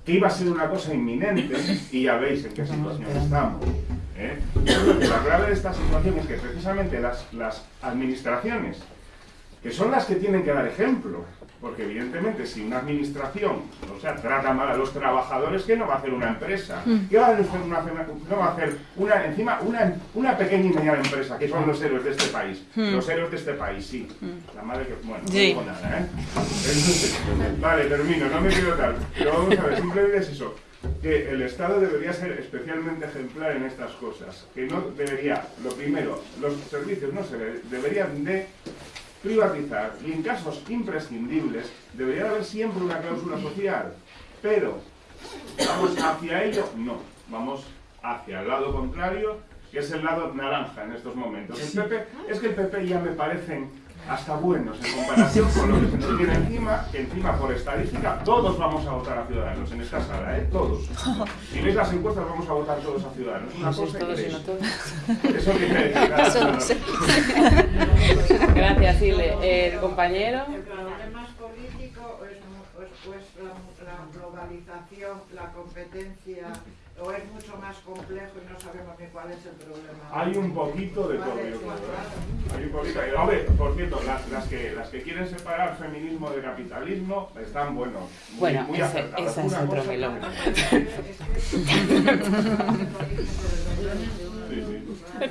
S14: que iba a ser una cosa inminente, y ya veis en qué situación estamos. ¿eh? La clave de esta situación es que precisamente las, las administraciones, que son las que tienen que dar ejemplo, porque evidentemente si una administración, o sea, trata mal a los trabajadores, ¿qué no va a hacer una empresa?
S15: Mm.
S14: ¿Qué va a hacer una, no va a hacer una, encima una, una pequeña y mediana empresa, que son los héroes de este país?
S15: Mm.
S14: Los héroes de este país, sí.
S15: Mm.
S14: La madre que, bueno, no
S15: Sí.
S14: digo nada, ¿eh? Entonces, vale, termino, no me quiero tal. Pero vamos a ver, simplemente es eso. Que el Estado debería ser especialmente ejemplar en estas cosas. Que no debería, lo primero, los servicios no se de- deberían de privatizar y en casos imprescindibles debería haber siempre una cláusula social. Pero, ¿vamos hacia ello? No. Vamos hacia el lado contrario, que es el lado naranja en estos momentos. El PP, es que el PP ya me parecen hasta buenos en comparación con lo que se nos viene encima, que encima por estadística todos vamos a votar a Ciudadanos en esta sala, ¿eh? Todos. Si veis las encuestas vamos a votar todos a Ciudadanos. Una cosa que. Eso quiere
S2: Gracias, Ile. El compañero.
S9: ¿El problema es político o es, mu- o es- la, la globalización, la competencia, o es mucho más complejo y no sabemos ni cuál es el problema?
S14: Hay un poquito de todo. ¿eh? Hay un poquito. A ver, por cierto, las, las que, las que quieren separar feminismo de capitalismo están, bueno, muy,
S2: Bueno,
S14: muy
S2: ese- esa es otro melón.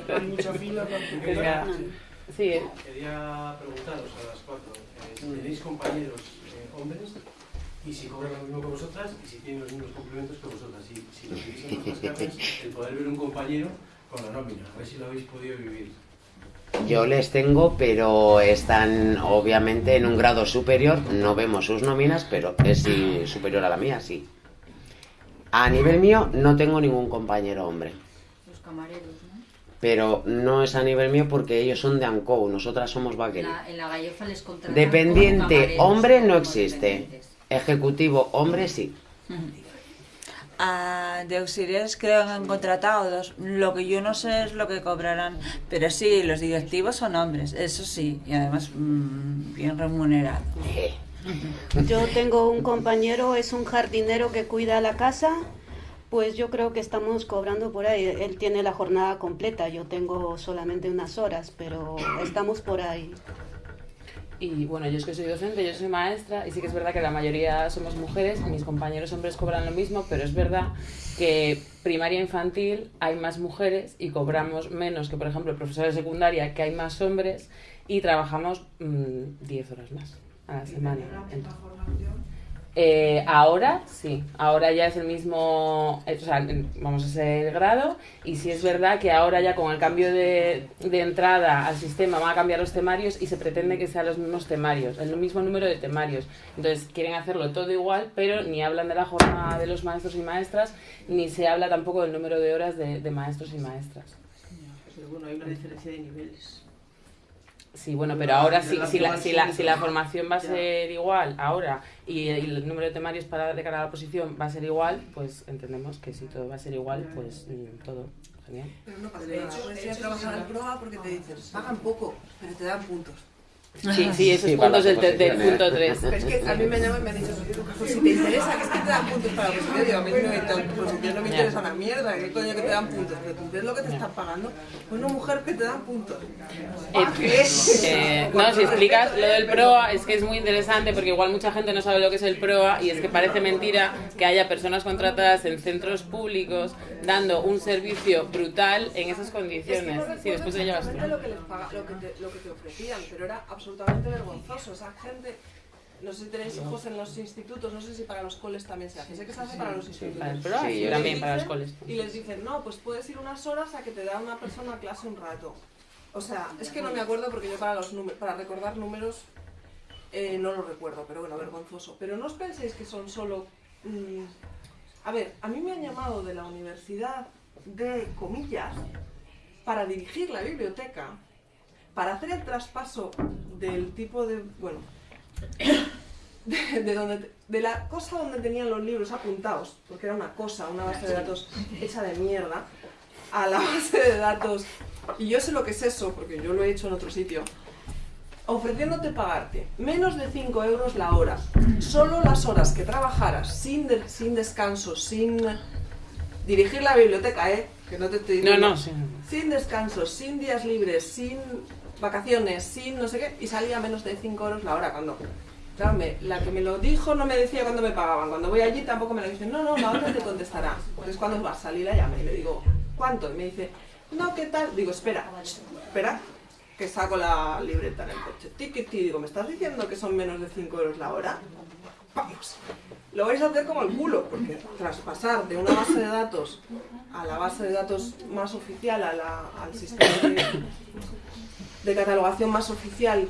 S16: Hay filo con
S2: Venga. Sí, eh.
S16: Quería preguntaros a las cuatro, eh, si tenéis compañeros eh, hombres y si cobran lo mismo que vosotras y si tienen los mismos complementos que vosotras. Si, si lo vivís en vuestras casas, el poder ver un compañero con la nómina, a ver si lo habéis podido vivir.
S3: Yo les tengo, pero están obviamente en un grado superior. No vemos sus nóminas, pero es sí, superior a la mía, sí. A nivel mío no tengo ningún compañero hombre.
S7: Los camareros.
S3: Pero no es a nivel mío porque ellos son de ANCO, nosotras somos
S7: la, en la gallofa les contratan
S3: Dependiente hombre no existe. Ejecutivo hombre sí.
S5: Ah, de auxiliares creo que han contratado dos. Lo que yo no sé es lo que cobrarán. Pero sí, los directivos son hombres, eso sí. Y además mm, bien remunerados.
S4: Yo tengo un compañero, es un jardinero que cuida la casa, pues yo creo que estamos cobrando por ahí. Él tiene la jornada completa, yo tengo solamente unas horas, pero estamos por ahí.
S2: Y bueno, yo es que soy docente, yo soy maestra y sí que es verdad que la mayoría somos mujeres, mis compañeros hombres cobran lo mismo, pero es verdad que primaria infantil hay más mujeres y cobramos menos que por ejemplo profesores de secundaria que hay más hombres y trabajamos mm, 10 horas más a la semana. Entonces, eh, ahora sí, ahora ya es el mismo, eh, o sea, en- vamos a ser grado y sí es verdad que ahora ya con el cambio de, de entrada al sistema van a cambiar los temarios y se pretende que sean los mismos temarios, el mismo número de temarios. Entonces quieren hacerlo todo igual, pero ni hablan de la jornada de los maestros y maestras, ni se habla tampoco del número de horas de, de maestros y maestras.
S15: Pero bueno, hay una diferencia de niveles.
S2: Sí, bueno, pero ahora sí, si, la, si, la, si la formación va a ser igual ahora y el, el número de temarios para de cara a la oposición va a ser igual, pues entendemos que si todo va a ser igual, pues mm, todo. Genial.
S8: Pero no pasa
S15: De
S8: nada.
S15: hecho,
S8: Puedes
S15: de
S8: ir a trabajar en proa porque te dicen, pagan poco, pero te dan puntos.
S2: Sí, sí, esos
S3: Sí,
S2: puntos del, del- punto 3.
S8: Pero es que a mí me llaman y me han dicho, pues si te interesa, que es que te dan puntos para la oposición, digo, a mí no me, oposición no me interesa una mierda, ¿qué coño que te dan puntos? Pero tú ves lo que te están pagando, una mujer que te dan puntos.
S2: Eh, eh, no, si explicas lo del PROA es que es muy interesante porque igual mucha gente no sabe lo que es el PROA y es que parece mentira que haya personas contratadas en centros públicos dando un servicio brutal en esas
S8: Es que
S2: condiciones.
S8: no
S2: Sí, después te llevas tú.
S8: lo que, les paga, lo, que te, lo que te ofrecían, pero era absolutamente vergonzoso. Esa gente, no sé si tenéis hijos en los institutos, no sé si para los coles también se hace. Sé que se hace para los institutos.
S2: sí,
S8: Y les
S2: también para los
S8: dicen-
S2: coles.
S8: Y les dicen, no, pues puedes ir unas horas a que te da una persona a clase un rato. O sea, es que no me acuerdo porque yo para, los para recordar números eh, no lo recuerdo, pero bueno, vergonzoso. Pero no os penséis que son solo... mm, a ver, a mí me han llamado de la universidad de comillas para dirigir la biblioteca, para hacer el traspaso del tipo de... bueno, de, de donde, de la cosa donde tenían los libros apuntados, porque era una cosa, una base de datos hecha de mierda, a la base de datos, y yo sé lo que es eso, porque yo lo he hecho en otro sitio, ofreciéndote pagarte menos de 5 euros la hora, solo las horas que trabajaras, sin, de- sin descanso, sin dirigir la biblioteca, ¿eh? Que no te estoy
S2: No,
S8: diciendo.
S2: no, sí.
S8: Sin descansos, sin días libres, sin vacaciones, sin no sé qué, y salía menos de 5 euros la hora cuando... Claro, me- la que me lo dijo no me decía cuándo me pagaban. Cuando voy allí tampoco me lo dicen. No, no, la te contestará. Entonces cuando va a salir la llama y le digo, ¿cuánto? Y me dice, no, ¿qué tal? Digo, espera, espera, que saco la libreta en el coche. Tiquiti, digo, ¿me estás diciendo que son menos de 5 euros la hora? Vamos. Lo vais a hacer como el culo, porque tras pasar de una base de datos a la base de datos más oficial, a la- al sistema de, de catalogación más oficial,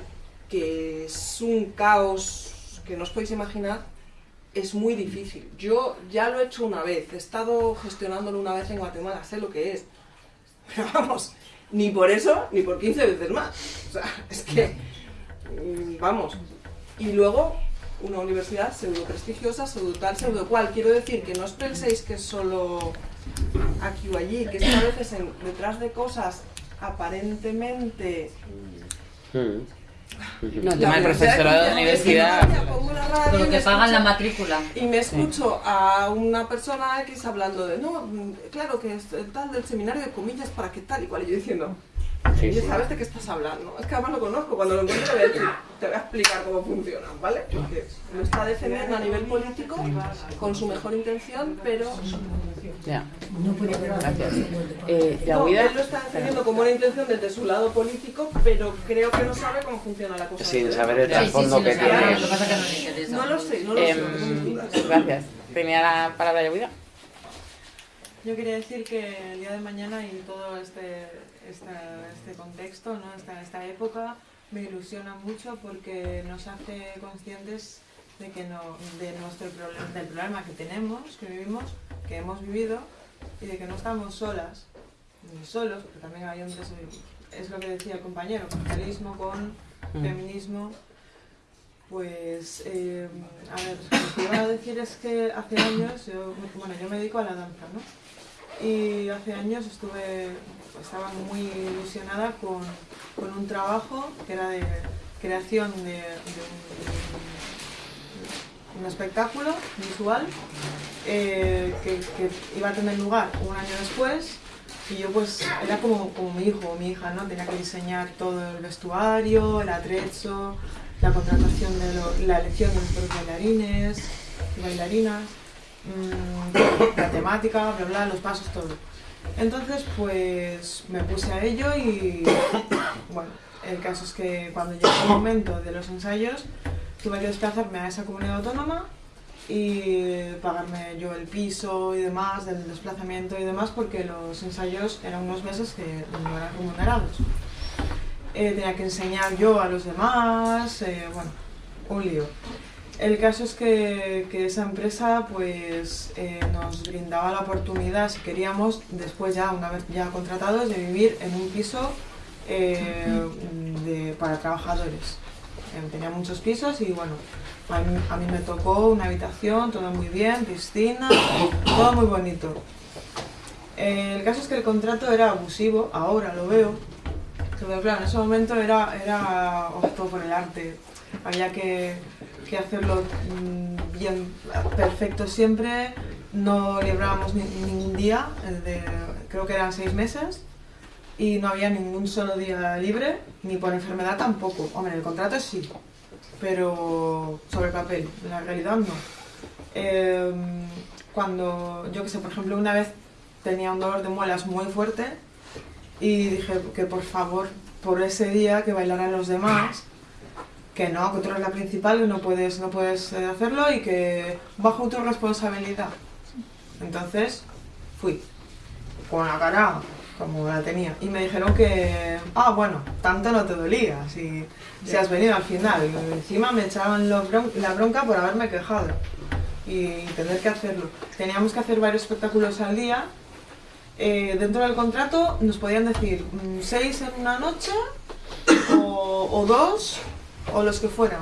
S8: que es un caos que no os podéis imaginar, es muy difícil. Yo ya lo he hecho una vez, he estado gestionándolo una vez en Guatemala, sé lo que es. Pero vamos, ni por eso, ni por 15 veces más. O sea, es que, mm, vamos. Y luego, una universidad pseudo prestigiosa, pseudo tal, pseudo cual. Quiero decir que no os penséis que solo aquí o allí, que es que a veces en- detrás de cosas aparentemente
S2: No, el tema del profesorado de la universidad.
S7: Con lo
S8: y
S7: que
S8: me
S7: pagan la
S8: escucho-
S7: matrícula.
S8: Y me escucho a una persona X hablando de, no, mm, claro que es el tal del seminario de comillas para qué tal y cual. Y yo diciendo,
S3: Sí, sí.
S8: ¿sabes de qué estás hablando? Es que además lo conozco, cuando lo encuentre te voy a decir, te voy a explicar cómo funciona, ¿vale? Porque lo está defendiendo a nivel político con su mejor intención, pero...
S2: Ya. Gracias. Eh,
S8: No,
S2: Yahuida,
S8: él lo está defendiendo con buena intención desde su lado político, pero creo que no sabe cómo funciona la cosa.
S3: Sin saber el trasfondo que tiene.
S7: Lo que pasa es que no.
S8: No lo sé, no lo sé. Mis dudas.
S2: gracias. Tenía la palabra Yahuida.
S17: Yo quería decir que el día de mañana y todo este, esta- este contexto, ¿no? esta, esta época, me ilusiona mucho porque nos hace conscientes de que no, de nuestro problema, del problema que tenemos, que vivimos, que hemos vivido y de que no estamos solas, ni solos, porque también hay hombres, es lo que decía el compañero, capitalismo con
S2: Mm.
S17: feminismo. Pues, eh, a ver, lo que iba a decir es que hace años, yo, bueno, yo me dedico a la danza, ¿no? Y hace años estuve, estaba muy ilusionada con, con un trabajo que era de creación de, un, espectáculo visual eh, que, iba a tener lugar un año después y yo pues era como, como mi hijo o mi hija, ¿no? Tenía que diseñar todo el vestuario, el atrecho, la contratación de lo- la elección de los bailarines y bailarinas, mm, la temática, bla bla, los pasos, todo. Entonces pues me puse a ello y bueno, el caso es que cuando llegó el momento de los ensayos tuve que desplazarme a esa comunidad autónoma y pagarme yo el piso y demás, del desplazamiento y demás, porque los ensayos eran unos meses que no eran remunerados. Eh, tenía que enseñar yo a los demás, eh, bueno, un lío. El caso es que, esa empresa pues eh, nos brindaba la oportunidad, si queríamos, después ya, una vez ya contratados, de vivir en un piso eh, para trabajadores. Eh, tenía muchos pisos y bueno, a mí, me tocó una habitación, todo muy bien, piscina, todo muy bonito. El caso es que el contrato era abusivo, ahora lo veo, pero claro, en ese momento era, era optó por el arte. Había que, que hacerlo mm, bien, perfecto siempre. No librábamos ni- ningún día, creo que eran seis meses, y no había ningún solo día libre, ni por enfermedad tampoco. Hombre, el contrato sí, pero sobre el papel, la realidad no. Eh, cuando, yo que sé, por ejemplo, una vez tenía un dolor de muelas muy fuerte y dije que por favor, por ese día, que bailaran los demás, que no, que tú eres la principal, que no puedes, no puedes eh, hacerlo y que bajo tu responsabilidad. Entonces, fui, con la cara como la tenía. Y me dijeron que, ah, bueno, tanto no te dolía si, si has venido al final. Y encima me echaban los bron- la bronca por haberme quejado y tener que hacerlo. Teníamos que hacer varios espectáculos al día. Eh, dentro del contrato nos podían decir mm, seis en una noche o, o dos o los que fueran.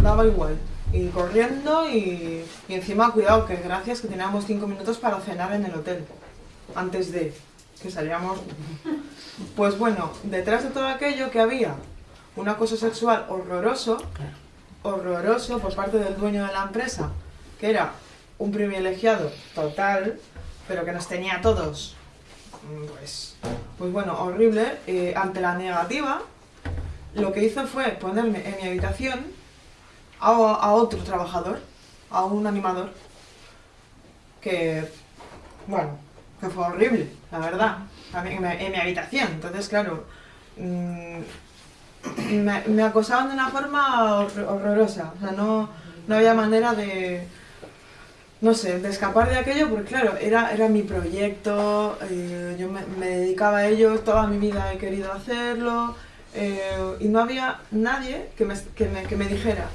S17: Daba igual. Y corriendo y, y encima, cuidado, que gracias que teníamos cinco minutos para cenar en el hotel. Antes de que salíamos. Pues bueno, detrás de todo aquello que había un acoso sexual horroroso, horroroso por parte del dueño de la empresa, que era un privilegiado total, pero que nos tenía a todos, pues, pues bueno, horrible, eh, ante la negativa, lo que hizo fue ponerme en mi habitación a, otro trabajador, a un animador, que, bueno, que fue horrible, la verdad, en mi, en mi habitación. Entonces, claro, mm, me, acosaban de una forma hor- horrorosa. O sea, no, no había manera de, no sé, de escapar de aquello, porque claro, era, era mi proyecto, eh, yo me dedicaba a ello, toda mi vida he querido hacerlo, eh, y no había nadie que me, que me, que me dijera,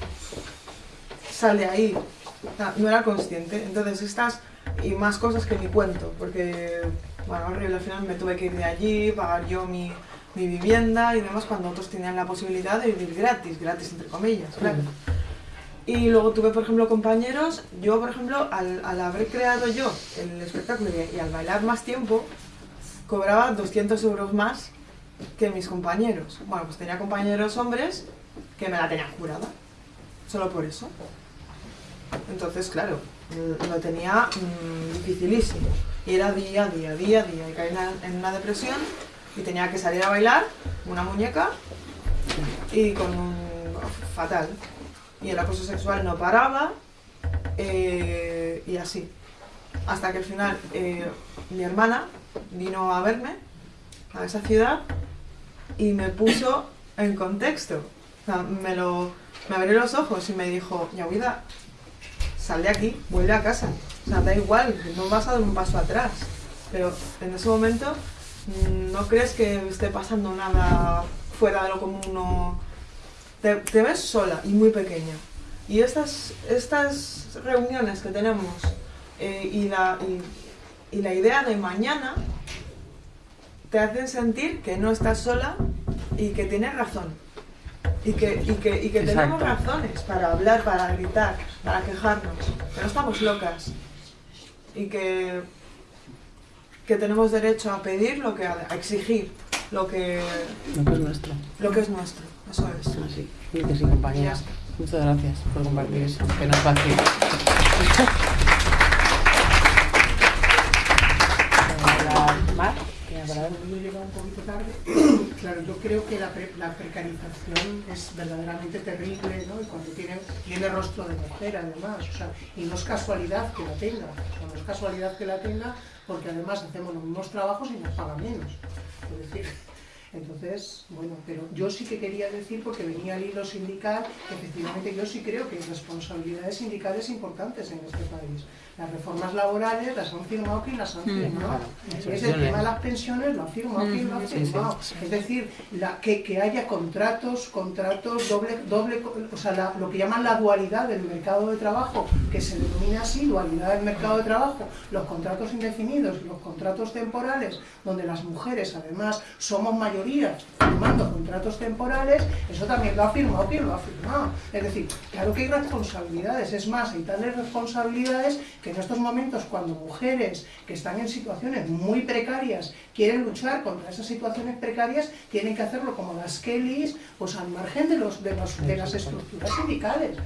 S17: sal de ahí. O sea, no era consciente. Entonces estas y más cosas que ni cuento, porque, bueno, horrible, al final me tuve que ir de allí, pagar yo mi, mi vivienda y demás, cuando otros tenían la posibilidad de vivir gratis, gratis entre comillas, claro. Y luego tuve, por ejemplo, compañeros, yo, por ejemplo, al, al haber creado yo el espectáculo y, y al bailar más tiempo, cobraba 200 euros más que mis compañeros. Bueno, pues tenía compañeros hombres que me la tenían jurada, solo por eso. Entonces, claro, mm, lo tenía mm, dificilísimo. Y era día, día, día, día. Y caí en una- depresión y tenía que salir a bailar, una muñeca, y con un fatal. Y el acoso sexual no paraba, eh, y así. Hasta que al final eh, mi hermana vino a verme a esa ciudad y me puso en contexto. O sea, me, lo, me abrió los ojos y me dijo, Yahuida, sal de aquí, vuelve a casa. O sea, da igual, no vas a dar un paso atrás. Pero en ese momento mm, no crees que esté pasando nada fuera de lo común o... Te, ves sola y muy pequeña. Y estas, estas reuniones que tenemos eh, y, la, y la idea de mañana te hacen sentir que no estás sola y que tienes razón. Y que, y que, y que tenemos razones para hablar, para gritar, para quejarnos. Que no estamos locas. Y que, que tenemos derecho a pedir lo que a exigir lo que
S2: Lo que es nuestro.
S17: lo que es nuestro. Eso es.
S2: Así. Y que sí, compañera.
S17: Ya está.
S2: Muchas gracias por compartir eso, que no es fácil. Mar,
S18: un poquito tarde. Claro, yo creo que la, pre- la precarización es verdaderamente terrible, ¿no? Y cuando tiene, tiene rostro de mujer, además. O sea, y no es casualidad que la tenga. O sea, no es casualidad que la tenga porque además hacemos los mismos trabajos y nos paga menos. Es decir, entonces, bueno, pero yo sí que quería decir, porque venía al hilo sindical, que efectivamente yo sí creo que hay responsabilidades sindicales importantes en este país. Las reformas laborales las han firmado quien las han
S2: Mm,
S18: firmado.
S2: claro,
S18: Es el tema de las pensiones lo ha firmado quien lo ha
S2: Mm, sí, sí.
S18: firmado. Es decir, la- que, que haya contratos, contratos, doble, doble, o sea, la- lo que llaman la dualidad del mercado de trabajo, que se denomina así, dualidad del mercado de trabajo, los contratos indefinidos y los contratos temporales, donde las mujeres además somos mayoría firmando contratos temporales, eso también lo ha firmado quien lo ha firmado. Es decir, claro que hay responsabilidades, es más, hay tales responsabilidades que en estos momentos cuando mujeres que están en situaciones muy precarias quieren luchar contra esas situaciones precarias, tienen que hacerlo como las Kellys, pues al margen de, los, de, los- de las estructuras sindicales.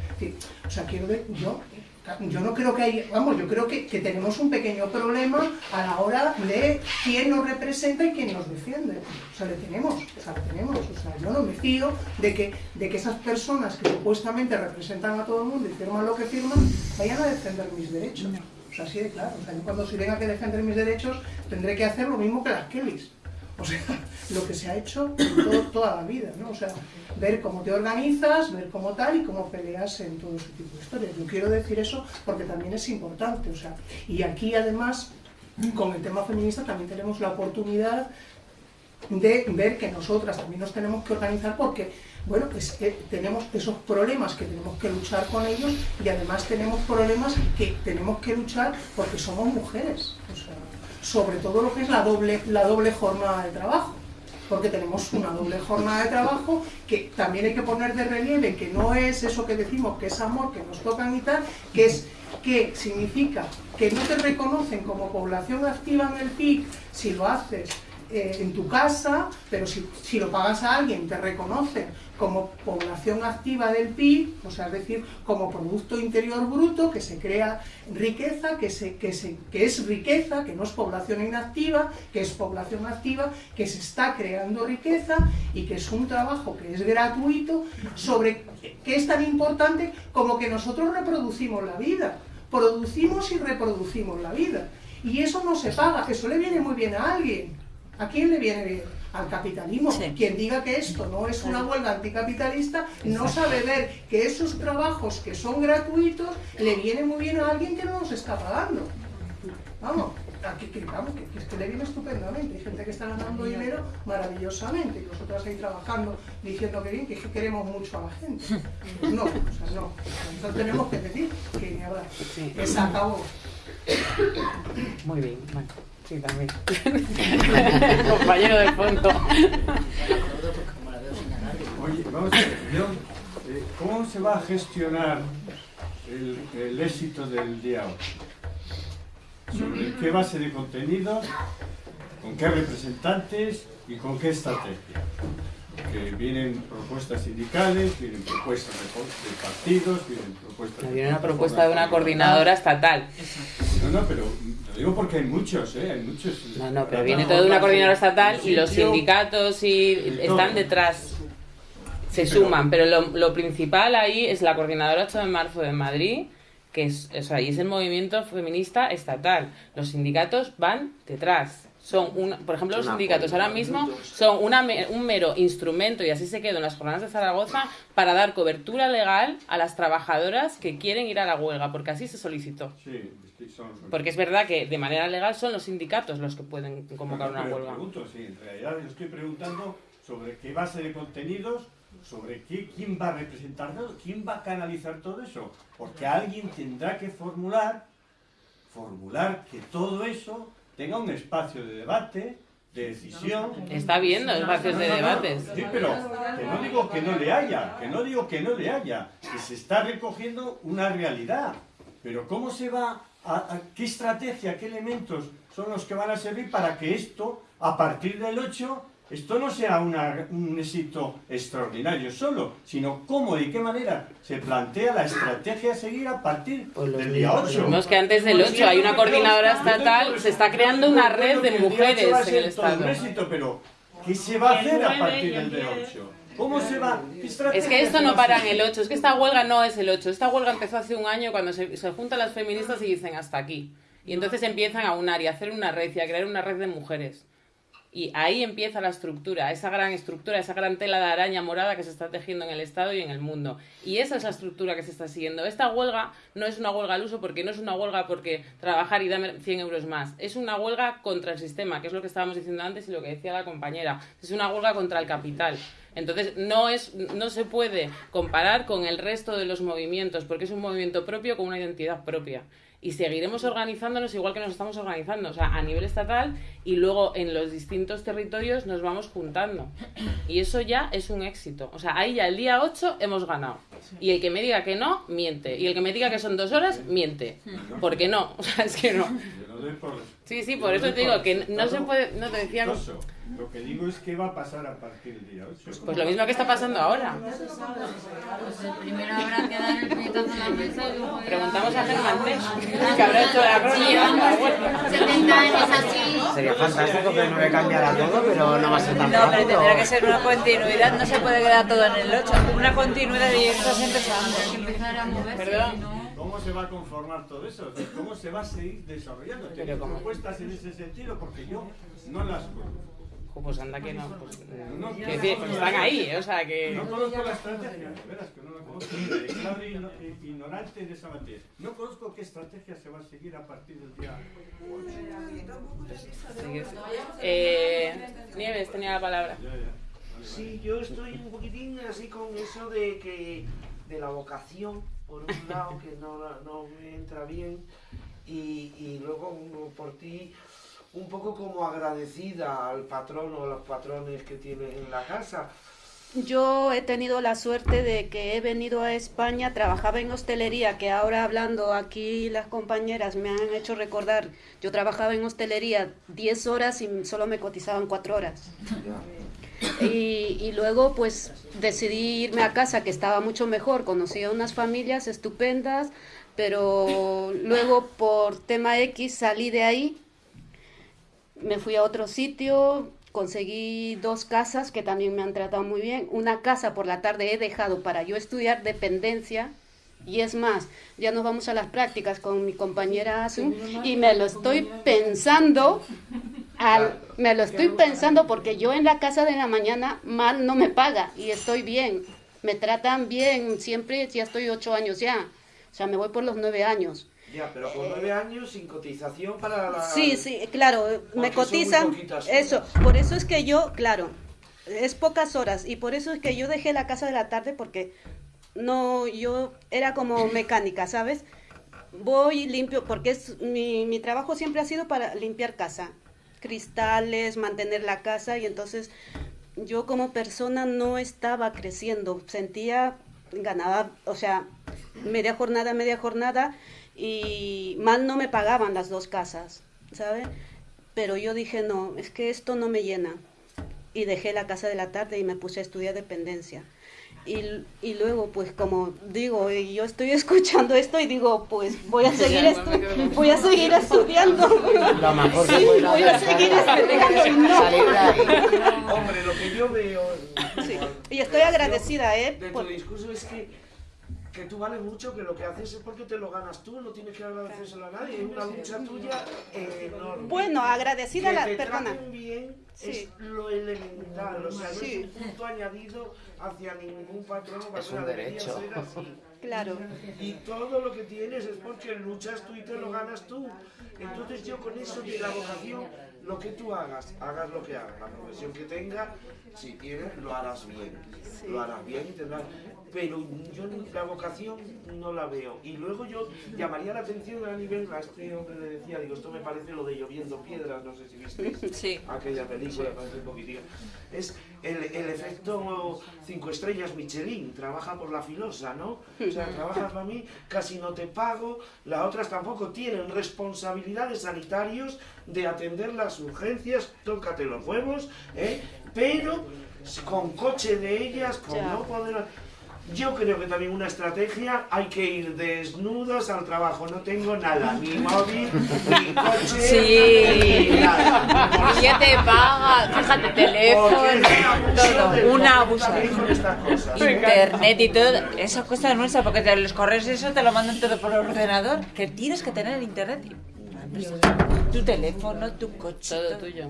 S18: O sea, quiero ver, yo, yo no creo que hay, vamos, yo creo que, que tenemos un pequeño problema a la hora de quién nos representa y quién nos defiende. O sea, le tenemos, o sea, le tenemos. O sea, yo no me fío de que, de que esas personas que supuestamente representan a todo el mundo y firman lo que firman, vayan a defender mis derechos. O sea, así de claro. O sea, yo cuando si tenga que defender mis derechos, tendré que hacer lo mismo que las Kellys. O sea, lo que se ha hecho todo- toda la vida, ¿no? O sea, ver cómo te organizas, ver cómo tal y cómo peleas en todo ese tipo de historias. Yo quiero decir eso porque también es importante, o sea, y aquí además, con el tema feminista también tenemos la oportunidad de ver que nosotras también nos tenemos que organizar porque, bueno, pues tenemos esos problemas que tenemos que luchar con ellos y además tenemos problemas que tenemos que luchar porque somos mujeres, o sobre todo lo que es la doble, la doble jornada de trabajo. Porque tenemos una doble jornada de trabajo que también hay que poner de relieve que no es eso que decimos que es amor, que nos tocan y tal, que es que significa que no te reconocen como población activa en el PIC si lo haces eh, en tu casa, pero si, si lo pagas a alguien te reconocen como población activa del PIB, o sea, es decir, como Producto Interior Bruto, que se crea riqueza, que, se, que, se, que es riqueza, que no es población inactiva, que es población activa, que se está creando riqueza y que es un trabajo que es gratuito, sobre que es tan importante como que nosotros reproducimos la vida, producimos y reproducimos la vida. Y eso no se paga, eso le viene muy bien a alguien. ¿A quién le viene bien? Al capitalismo. Quien diga que esto no es una huelga anticapitalista no sabe ver que esos trabajos que son gratuitos le viene muy bien a alguien que no nos está pagando. Vamos, aquí, que, vamos, que, es que le viene estupendamente. Hay gente que está ganando dinero maravillosamente y nosotras ahí trabajando diciendo que bien, que, es que queremos mucho a la gente. Pues no, o sea, no. Entonces tenemos que decir que ni hablar. Que se acabó.
S2: Muy bien, bueno, sí, también. Compañero de fondo.
S13: Oye, vamos a ver, yo, eh, ¿cómo se va a gestionar el, el éxito del día 8? ¿Sobre qué base de contenidos? ¿Con qué representantes? ¿Y con qué estrategia? Que vienen propuestas sindicales, vienen propuestas de, partidos, vienen propuestas...
S2: Viene una propuesta de una coordinadora estatal.
S13: No, no, pero lo digo porque hay muchos, ¿eh? Hay muchos...
S2: No, no, pero viene todo de una coordinadora estatal y los sindicatos y están detrás. Se suman, pero lo, lo principal ahí es la coordinadora 8 de marzo de Madrid, que es, o sea, y es el movimiento feminista estatal. Los sindicatos van detrás. Son una, por ejemplo, los sindicatos ahora mismo son una un mero instrumento, y así se quedó en las jornadas de Zaragoza, para dar cobertura legal a las trabajadoras que quieren ir a la huelga, porque así se solicitó.
S13: Sí,
S2: Porque es verdad que de manera legal son los sindicatos los que pueden convocar una huelga.
S13: pregunto, sí, en realidad yo estoy preguntando sobre qué base de contenidos, sobre qué, quién va a representar todo, quién va a canalizar todo eso. Porque alguien tendrá que formular, formular que todo eso tenga un espacio de debate, de decisión.
S2: Está habiendo espacios de debates.
S13: Sí, pero que no digo que no le haya, que no digo que no le haya, que se está recogiendo una realidad. Pero ¿cómo se va a, a- qué estrategia, qué elementos son los que van a servir para que esto, a partir del 8, esto no sea una- un éxito extraordinario solo, sino cómo y qué manera se plantea la estrategia a seguir a partir del día 8.
S2: No, es que antes del 8 hay una coordinadora estatal, se está creando una red de mujeres en el
S13: Todo un
S2: Estado.
S13: éxito, pero ¿qué se va a hacer a partir del día 8? ¿Cómo se va? ¿Qué
S2: Es que esto no para en el 8, es que esta huelga no es el 8. Esta huelga empezó hace un año cuando se, se juntan las feministas y dicen hasta aquí. Y entonces empiezan a unar y a hacer una red y a crear una red de mujeres. Y ahí empieza la estructura, esa gran estructura, esa gran tela de araña morada que se está tejiendo en el Estado y en el mundo. Y esa es la estructura que se está siguiendo. Esta huelga no es una huelga al uso porque no es una huelga porque trabajar y dame 100 euros más. Es una huelga contra el sistema, que es lo que estábamos diciendo antes y lo que decía la compañera. Es una huelga contra el capital. Entonces no, es, no se puede comparar con el resto de los movimientos porque es un movimiento propio con una identidad propia. Y seguiremos organizándonos igual que nos estamos organizando, o sea, a nivel estatal y luego en los distintos territorios nos vamos juntando. Y eso ya es un éxito. O sea, ahí ya el día 8 hemos ganado. Y el que me diga que no, miente. Y el que me diga que son dos horas, miente. Porque no, o sea, es que no.
S13: Yo lo doy por-
S2: Sí, sí, por eso te digo que no se puede, no te decía...
S13: exitoso. Lo que digo es qué va a pasar a partir del día 8.
S2: Pues lo mismo que está pasando ahora.
S7: Pues primero habrá que dar el puñetazo en la mesa y luego... ya-
S2: Preguntamos a Germán que habrá hecho la crónica.
S7: Sí, llevamos 70 años así.
S3: Sería fantástico que no me cambiara todo, pero no va a ser tan
S5: No, pero tendrá que ser una continuidad, no se puede quedar todo en el 8. Una continuidad y estás empezando.
S7: Empezar a moverse,
S2: Perdón.
S13: ¿Cómo se va a conformar todo eso? ¿Cómo se va a seguir desarrollando?
S2: Pero
S13: ¿Tenéis
S2: ¿cómo?
S13: propuestas en ese sentido? Porque yo no las conozco.
S2: Pues anda que no. Pues,
S13: No,
S2: pues están ahí, o sea que...
S13: No conozco la estrategia, de veras que no la conozco. Igno- eh, ignorante en esa materia. No conozco qué estrategia se va a seguir a partir del día 8.
S2: Eh, Nieves tenía la palabra.
S6: Sí, yo estoy un poquitín así con eso de que de la vocación, por un lado, que no, no me entra bien, y, y luego por ti un poco como agradecida al patrón o a los patrones que tiene en la casa.
S4: Yo he tenido la suerte de que he venido a España, trabajaba en hostelería, que ahora hablando aquí las compañeras me han hecho recordar, yo trabajaba en hostelería 10 horas y solo me cotizaban 4 horas. Y, y luego pues decidí irme a casa que estaba mucho mejor, conocí a unas familias estupendas, pero luego por tema X salí de ahí, me fui a otro sitio, conseguí dos casas que también me han tratado muy bien, una casa por la tarde he dejado para yo estudiar dependencia. Y es más, ya nos vamos a las prácticas con mi compañera Asun y me lo estoy pensando al- me lo estoy pensando porque yo en la casa de la mañana mal no me paga y estoy bien. Me tratan bien, siempre ya estoy ocho años ya. O sea, me voy por los nueve años.
S6: Ya, pero con nueve años sin cotización para la...
S4: Sí, sí, claro, me cotizan. Eso, por eso es que yo, claro, es pocas horas y por eso es que yo dejé la casa de la tarde porque no, yo era como mecánica, ¿sabes? Voy limpio, porque es mi, mi trabajo siempre ha sido para limpiar casa, cristales, mantener la casa y entonces yo como persona no estaba creciendo, sentía, ganaba, o sea, media jornada, media jornada y mal no me pagaban las dos casas, ¿sabes? Pero yo dije, no, es que esto no me llena. Y dejé la casa de la tarde y me puse a estudiar dependencia. Y, y luego, pues como digo, y yo estoy escuchando esto y digo, pues voy a seguir, estu- voy a seguir estudiando.
S3: Lo mejor que
S4: Sí, voy a seguir estudiando. no.
S6: Hombre, lo que yo veo...
S4: Sí, y estoy agradecida, ¿eh?
S6: De tu discurso es que, que tú vales mucho, que lo que haces es porque te lo ganas tú, no tienes que agradecérselo a nadie, es una lucha tuya enorme.
S4: Bueno, agradecida
S6: que
S4: la-
S6: te
S4: perdona.
S6: traten bien
S4: Sí.
S6: es lo elemental, o sea, no
S4: Sí.
S6: es un punto añadido hacia ningún patrón o
S3: Es un derecho.
S6: ser así.
S4: Claro.
S6: Y todo lo que tienes es porque luchas tú y te lo ganas tú. Entonces yo con eso de la vocación, lo que tú hagas, hagas lo que hagas, la profesión que tengas, si tienes, lo harás bien. Lo harás bien y tendrás... Pero yo la vocación no la veo. Y luego yo llamaría la atención a nivel, a este hombre le decía, digo, esto me parece lo de lloviendo piedras, no sé si visteis
S5: Sí.
S6: aquella película, parece un poquitín. Es el, el efecto cinco estrellas Michelin, trabaja por la filosa, ¿no? O sea, trabajas para mí, casi no te pago, las otras tampoco tienen responsabilidades sanitarios de atender las urgencias, tócate los huevos, ¿eh? pero con coche de ellas, con
S4: Ya.
S6: no poder... Yo creo que también una estrategia, hay que ir desnudos al trabajo, no tengo nada, ni móvil, ni coche,
S5: Sí.
S6: ni nada.
S5: ¿Quién te paga? Fíjate, teléfono, todo. Un abuso. Internet y todo. Esa cosa es nuestra, porque te- los correos y eso te lo mandan todo por ordenador. Que tienes que tener internet. Tu teléfono, tu coche. Todo
S2: tuyo.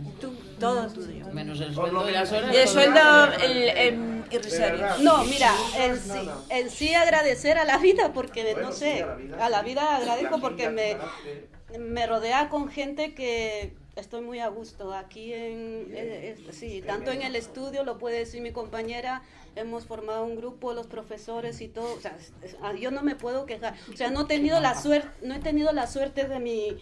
S5: todo tuyo.
S2: Menos el sueldo y las horas.
S5: Y el sueldo el, irrisorio.
S4: No, mira, en sí, en sí agradecer a la vida, porque no sé, a la vida agradezco porque me, me rodea con gente que estoy muy a gusto. Aquí, en, eh, eh, sí, tanto en el estudio, lo puede decir mi compañera, hemos formado un grupo, los profesores y todo. O sea, ah, yo no me puedo quejar. O sea, no he tenido la suerte, no he tenido la suerte de mi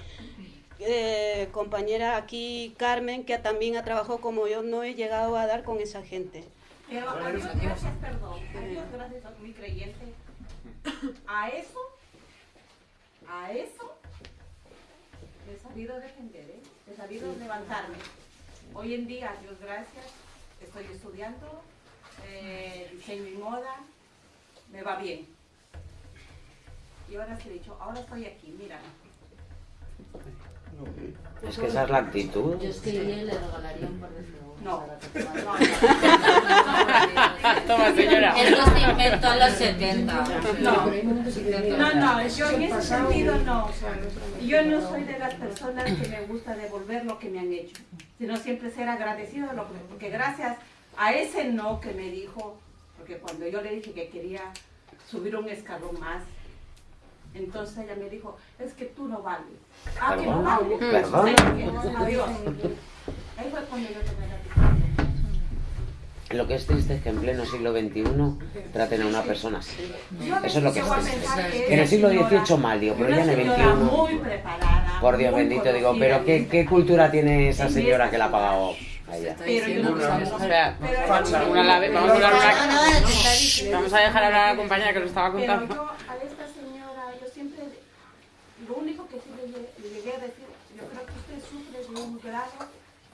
S4: eh, compañera aquí, Carmen, que también ha trabajado como yo, no he llegado a dar con esa gente.
S11: Pero a Dios gracias, perdón. A Dios gracias, soy muy creyente. A eso, a eso, he sabido defender, ¿eh? he sabido levantarme. Hoy en día, a Dios gracias, estoy estudiando eh, diseño y moda, me va bien. Y ahora sí he dicho, ahora estoy aquí, mira.
S3: Es que esa es la actitud.
S7: Yo es que yo le regalaría un par de segundos.
S11: No.
S2: Toma, señora.
S7: Esto se inventó en los 70.
S12: No, no, no, yo en ese sentido no. Yo no soy de las personas que me gusta devolver lo que me han hecho, sino siempre ser agradecido, de lo que- porque gracias a ese no que me dijo, porque cuando yo le dije que quería subir un escalón más, entonces ella me dijo, es que tú no vales. Ah, que no vales.
S3: perdón.
S12: Adiós. Ahí fue cuando yo tomé la.
S3: Lo que es triste es que en pleno siglo XXI traten a una persona así. Eso es lo que es triste.
S12: que
S3: en el siglo XVIII mal, digo, pero ya en el XXI. Por Dios bendito, digo, pero ¿qué, qué cultura tiene esa señora que la ha pagado a ella?
S12: Pero yo no
S2: vamos a dejar hablar a la compañera que lo estaba contando.
S12: yo a esta señora, yo siempre, lo único que sí le, lle- le llegué a decir, yo creo que usted sufre de un grado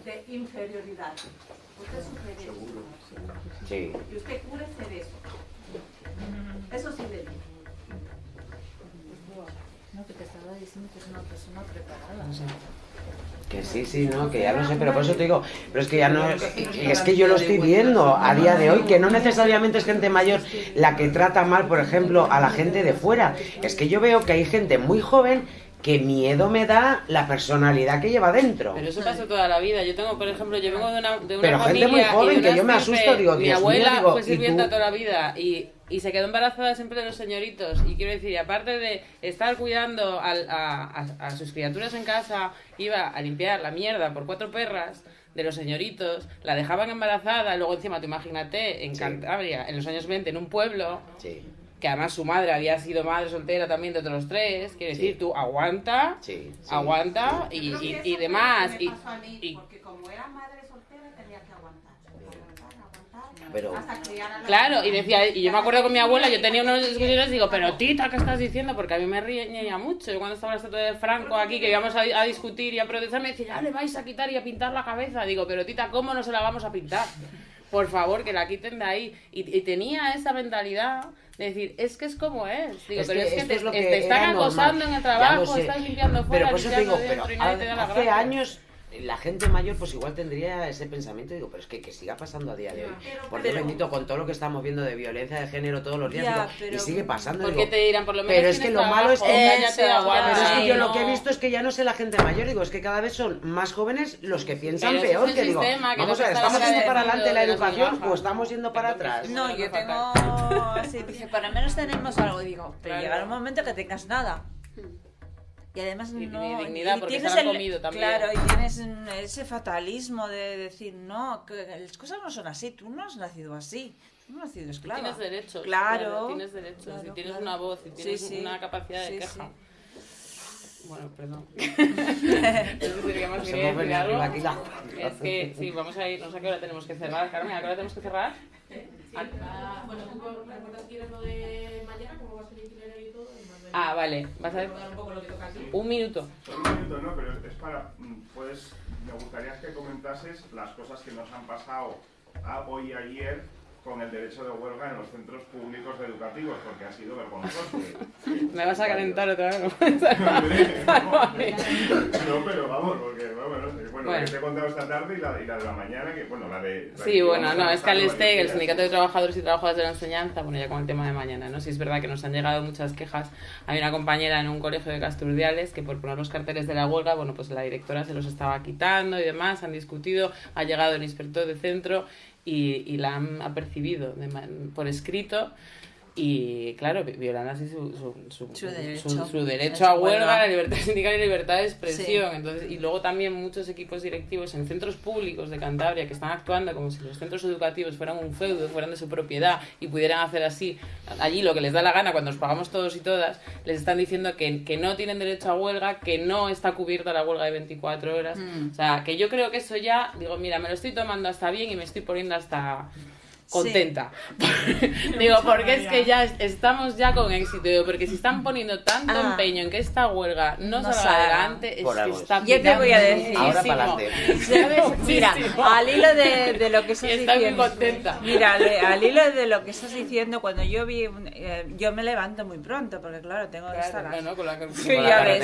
S12: de inferioridad. Usted sufre de eso.
S3: Sí.
S12: Y usted cúrese de eso. Eso sí le digo.
S7: No, que te estaba diciendo que es una persona preparada.
S3: Que sí, sí, no, que ya lo sé, pero por eso te digo, pero es que ya no, es que yo lo estoy viendo a día de hoy, que no necesariamente es gente mayor la que trata mal, por ejemplo, a la gente de fuera, es que yo veo que hay gente muy joven que miedo me da la personalidad que lleva dentro.
S2: Pero eso pasa toda la vida. Yo tengo, por ejemplo, yo vengo de una, de una
S3: Pero gente
S2: familia
S3: muy
S2: y
S3: joven, que yo me asusto, digo,
S2: mi
S3: Dios mío,
S2: abuela
S3: digo,
S2: fue
S3: ¿y
S2: sirvienta toda la vida y, y se quedó embarazada siempre de los señoritos. Y quiero decir, y aparte de estar cuidando a, a- a sus criaturas en casa, iba a limpiar la mierda por cuatro perras de los señoritos, la dejaban embarazada, luego encima, tú imagínate, en Cantabria, en los años 20, en un pueblo, que además su madre había sido madre soltera también de otros tres, quiere decir, tú aguanta, aguanta y, y, y
S12: eso
S2: demás.
S12: me pasó a mí,
S2: y-
S12: porque como era madre soltera tenía que aguantar. Aguantar, aguantar,
S3: Pero-
S12: la
S2: Claro, y decía, y yo me acuerdo con mi abuela, yo tenía unos discusiones y digo, pero tita, ¿qué estás diciendo? Porque a mí me reñía mucho. Yo cuando estaba la estatua de Franco aquí, que íbamos a, a discutir y a protestar, me decía, ya le vais a quitar y a pintar la cabeza. Digo, pero tita, ¿cómo no se la vamos a pintar? Por favor, que la quiten de ahí. Y, y tenía esa mentalidad de decir, es que es como es. Digo,
S3: Es
S2: pero
S3: que
S2: es que te,
S3: es lo que
S2: te están
S3: normal.
S2: acosando en el trabajo,
S3: sé.
S2: estás limpiando fuera,
S3: Pero por eso te
S2: limpiando
S3: digo,
S2: dentro
S3: pero
S2: y nadie te da la
S3: hace
S2: gracia.
S3: años la gente mayor pues igual tendría ese pensamiento, digo, pero es que, que siga pasando a día de hoy. Por Dios
S2: pero-
S3: bendito, con todo lo que estamos viendo de violencia de género todos los días,
S2: Ya,
S3: digo,
S2: pero-
S3: y sigue pasando.
S2: Porque
S3: digo,
S2: te dirán, por lo menos
S3: Pero es que lo malo es que Pero es que yo
S2: Ay,
S3: lo que he
S2: no.
S3: visto es que ya no sé la gente mayor, digo, es que cada vez son más jóvenes los que piensan
S2: Pero
S3: peor,
S2: es
S3: que digo,
S2: sistema, que
S3: vamos
S2: no
S3: a ver, ¿estamos yendo para adelante la educación o estamos yendo para atrás?
S5: No, yo tengo. Sí, dice, por lo menos tenemos algo. Digo, pero llegará un momento que tengas nada. Y además
S2: Y
S5: no.
S2: ni dignidad,
S5: y
S2: porque
S5: tienes
S2: se la han comido también.
S5: Claro, y tienes ese fatalismo de decir, no, que las cosas no son así. Tú no has nacido así. Tú no has nacido esclava.
S2: Tienes derechos.
S5: Claro.
S2: Tienes derechos.
S5: claro,
S2: y tienes
S5: claro.
S2: una voz y
S5: Sí,
S2: tienes
S5: sí.
S2: una capacidad de
S5: Sí,
S2: queja.
S5: sí.
S2: Bueno, perdón. Entonces sería más decir algo.
S3: aquí la-
S2: Es que, sí, vamos a ir, no sé a qué hora tenemos que cerrar. Carmen, ¿a qué hora tenemos que cerrar?
S1: Ah, bueno, tú recuerdas que lo de mañana, cómo va a ser el itinerario y todo.
S2: Ah, vale, vas a ver.
S1: un poco lo que toca aquí.
S2: Un minuto.
S14: Un minuto, no, pero es para. mm, Pues me gustaría que comentases las cosas que nos han pasado a hoy y ayer con el derecho de huelga en los centros públicos educativos, porque ha sido vergonzoso.
S2: Me vas a calentar otra vez.
S14: No, pero vamos, porque bueno, bueno,
S2: Bueno.
S14: que te he contado esta tarde y la, y la de la mañana, que bueno, la de... la
S2: Sí,
S14: que
S2: bueno, no, es que al STEC, el Sindicato de Trabajadores y Trabajadoras de la Enseñanza, bueno, ya con el tema de mañana, ¿no? Sí es verdad que nos han llegado muchas quejas. Hay una compañera en un colegio de Casturdiales que por poner los carteles de la huelga, bueno, pues la directora se los estaba quitando y demás, han discutido, ha llegado el inspector de centro y, y la han apercibido de por escrito. Y claro, vi- violando así su, su, su,
S5: Su derecho.
S2: su- a huelga,
S5: huelga.
S2: la libertad sindical y la libertad de expresión.
S5: Sí.
S2: Entonces, y luego también muchos equipos directivos en centros públicos de Cantabria que están actuando como si los centros educativos fueran un feudo, fueran de su propiedad y pudieran hacer así allí lo que les da la gana cuando nos pagamos todos y todas, les están diciendo que, que no tienen derecho a huelga, que no está cubierta la huelga de 24 horas.
S5: Mm.
S2: O sea, que yo creo que eso ya, digo, mira, me lo estoy tomando hasta bien y me estoy poniendo hasta contenta. Digo, porque es que ya es- estamos ya con éxito. Porque si están poniendo tanto
S5: Ah.
S2: empeño en que esta huelga no,
S5: No
S2: salga adelante, es
S3: Por
S2: que está
S5: Yo te voy a decir.
S3: Ahora pa'lante.
S5: ¿Sabes? Mira, al hilo de, de lo que estás
S2: muy
S5: diciendo.
S2: contenta.
S5: Mira, al hilo de lo que estás diciendo, cuando yo vi. un- eh, yo me levanto muy pronto, porque claro, tengo que
S2: Claro,
S5: estar.
S2: no, no, con la, con
S5: Sí,
S2: la
S5: ya ves.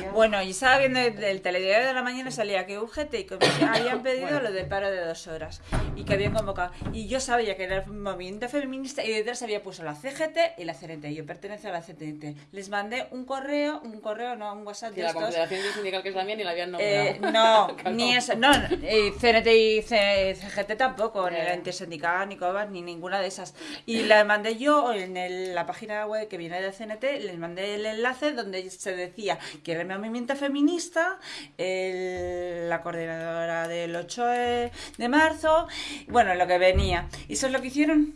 S2: que.
S5: Bueno, y estaba viendo el, el telediario de la mañana, salía que UGT y Comisión habían pedido lo del paro de dos horas y que habían convocado. Y yo sabía que era el movimiento feminista y detrás había puesto la CGT y la CNT. Yo pertenezco a la CNT. Les mandé un correo, un correo, no, un WhatsApp de
S2: la
S5: estos.
S2: Confederación Sindical que es la mía ni la habían nombrado.
S5: Eh, no, ni eso, no, eh, CNT y CGT tampoco, ni la intersindical, ni COBAS, ni ninguna de esas. Y la mandé yo en el- la página web que viene de CNT, les mandé el enlace donde se decía que era el movimiento feminista, el- la coordinadora del 8 de, de marzo, bueno, lo que venía. ¿Y eso es lo que hicieron?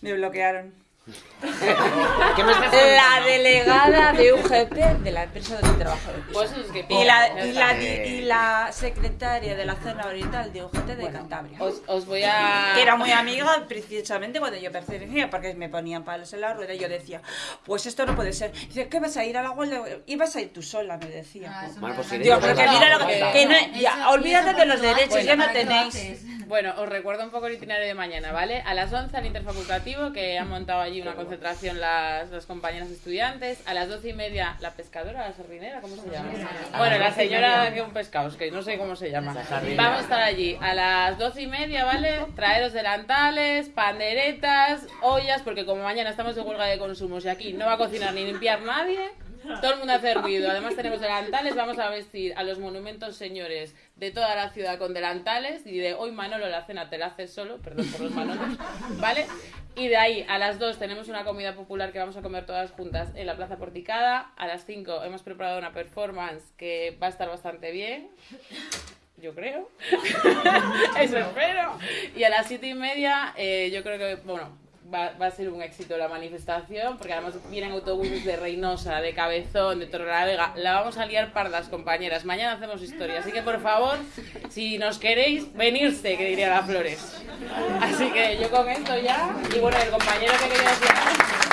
S5: Me bloquearon.
S3: ¿Qué me estás
S5: La delegada de UGT de la empresa donde trabajo.
S2: Pues es que
S5: y, la, y, la, y la secretaria de la zona oriental de UGT de Cantabria.
S2: Os, os voy a...
S5: Que era muy amiga precisamente cuando yo pertenecía, porque me ponían palos en la rueda y yo decía, pues esto no puede ser. Dice, ¿qué vas a ir a la huelga? Ibas a ir tú sola, me decía.
S3: Bueno, pues iré
S5: Digo,
S3: yo
S5: porque
S3: sola.
S5: mira lo que...
S3: Venga.
S5: que no- ya, olvídate de los derechos, ya no tenéis...
S2: Bueno, os recuerdo un poco el itinerario de mañana, ¿vale? A las 11 al interfacultativo, que han montado allí una concentración las, las compañeras estudiantes. A las 12 y media, la pescadora, la sardinera, ¿cómo se llama? Bueno, la
S3: 12 y
S2: señora que un pescado, es que no sé cómo se llama. Vamos a estar allí a las 12 y media, ¿vale? Traeros delantales, panderetas, ollas, porque como mañana estamos de huelga de consumos y aquí no va a cocinar ni limpiar nadie, todo el mundo hace ruido. Además tenemos delantales, vamos a vestir a los monumentos señores de toda la ciudad con delantales y de hoy Manolo la cena te la haces solo, perdón por los manolos, ¿vale? Y de ahí a las 2 tenemos una comida popular que vamos a comer todas juntas en la Plaza Porticada. A las 5 hemos preparado una performance que va a estar bastante bien. Yo creo. Eso espero. Y a las siete y media, eh, yo creo que, bueno, va, va a ser un éxito la manifestación, porque además vienen autobuses de Reynosa, de Cabezón, de Torrelavega. La vamos a liar pardas, compañeras. Mañana hacemos historia. Así que, por favor, si nos queréis, venirse, que diría la Flores. Así que yo con esto ya. Y bueno, el compañero que quería decir.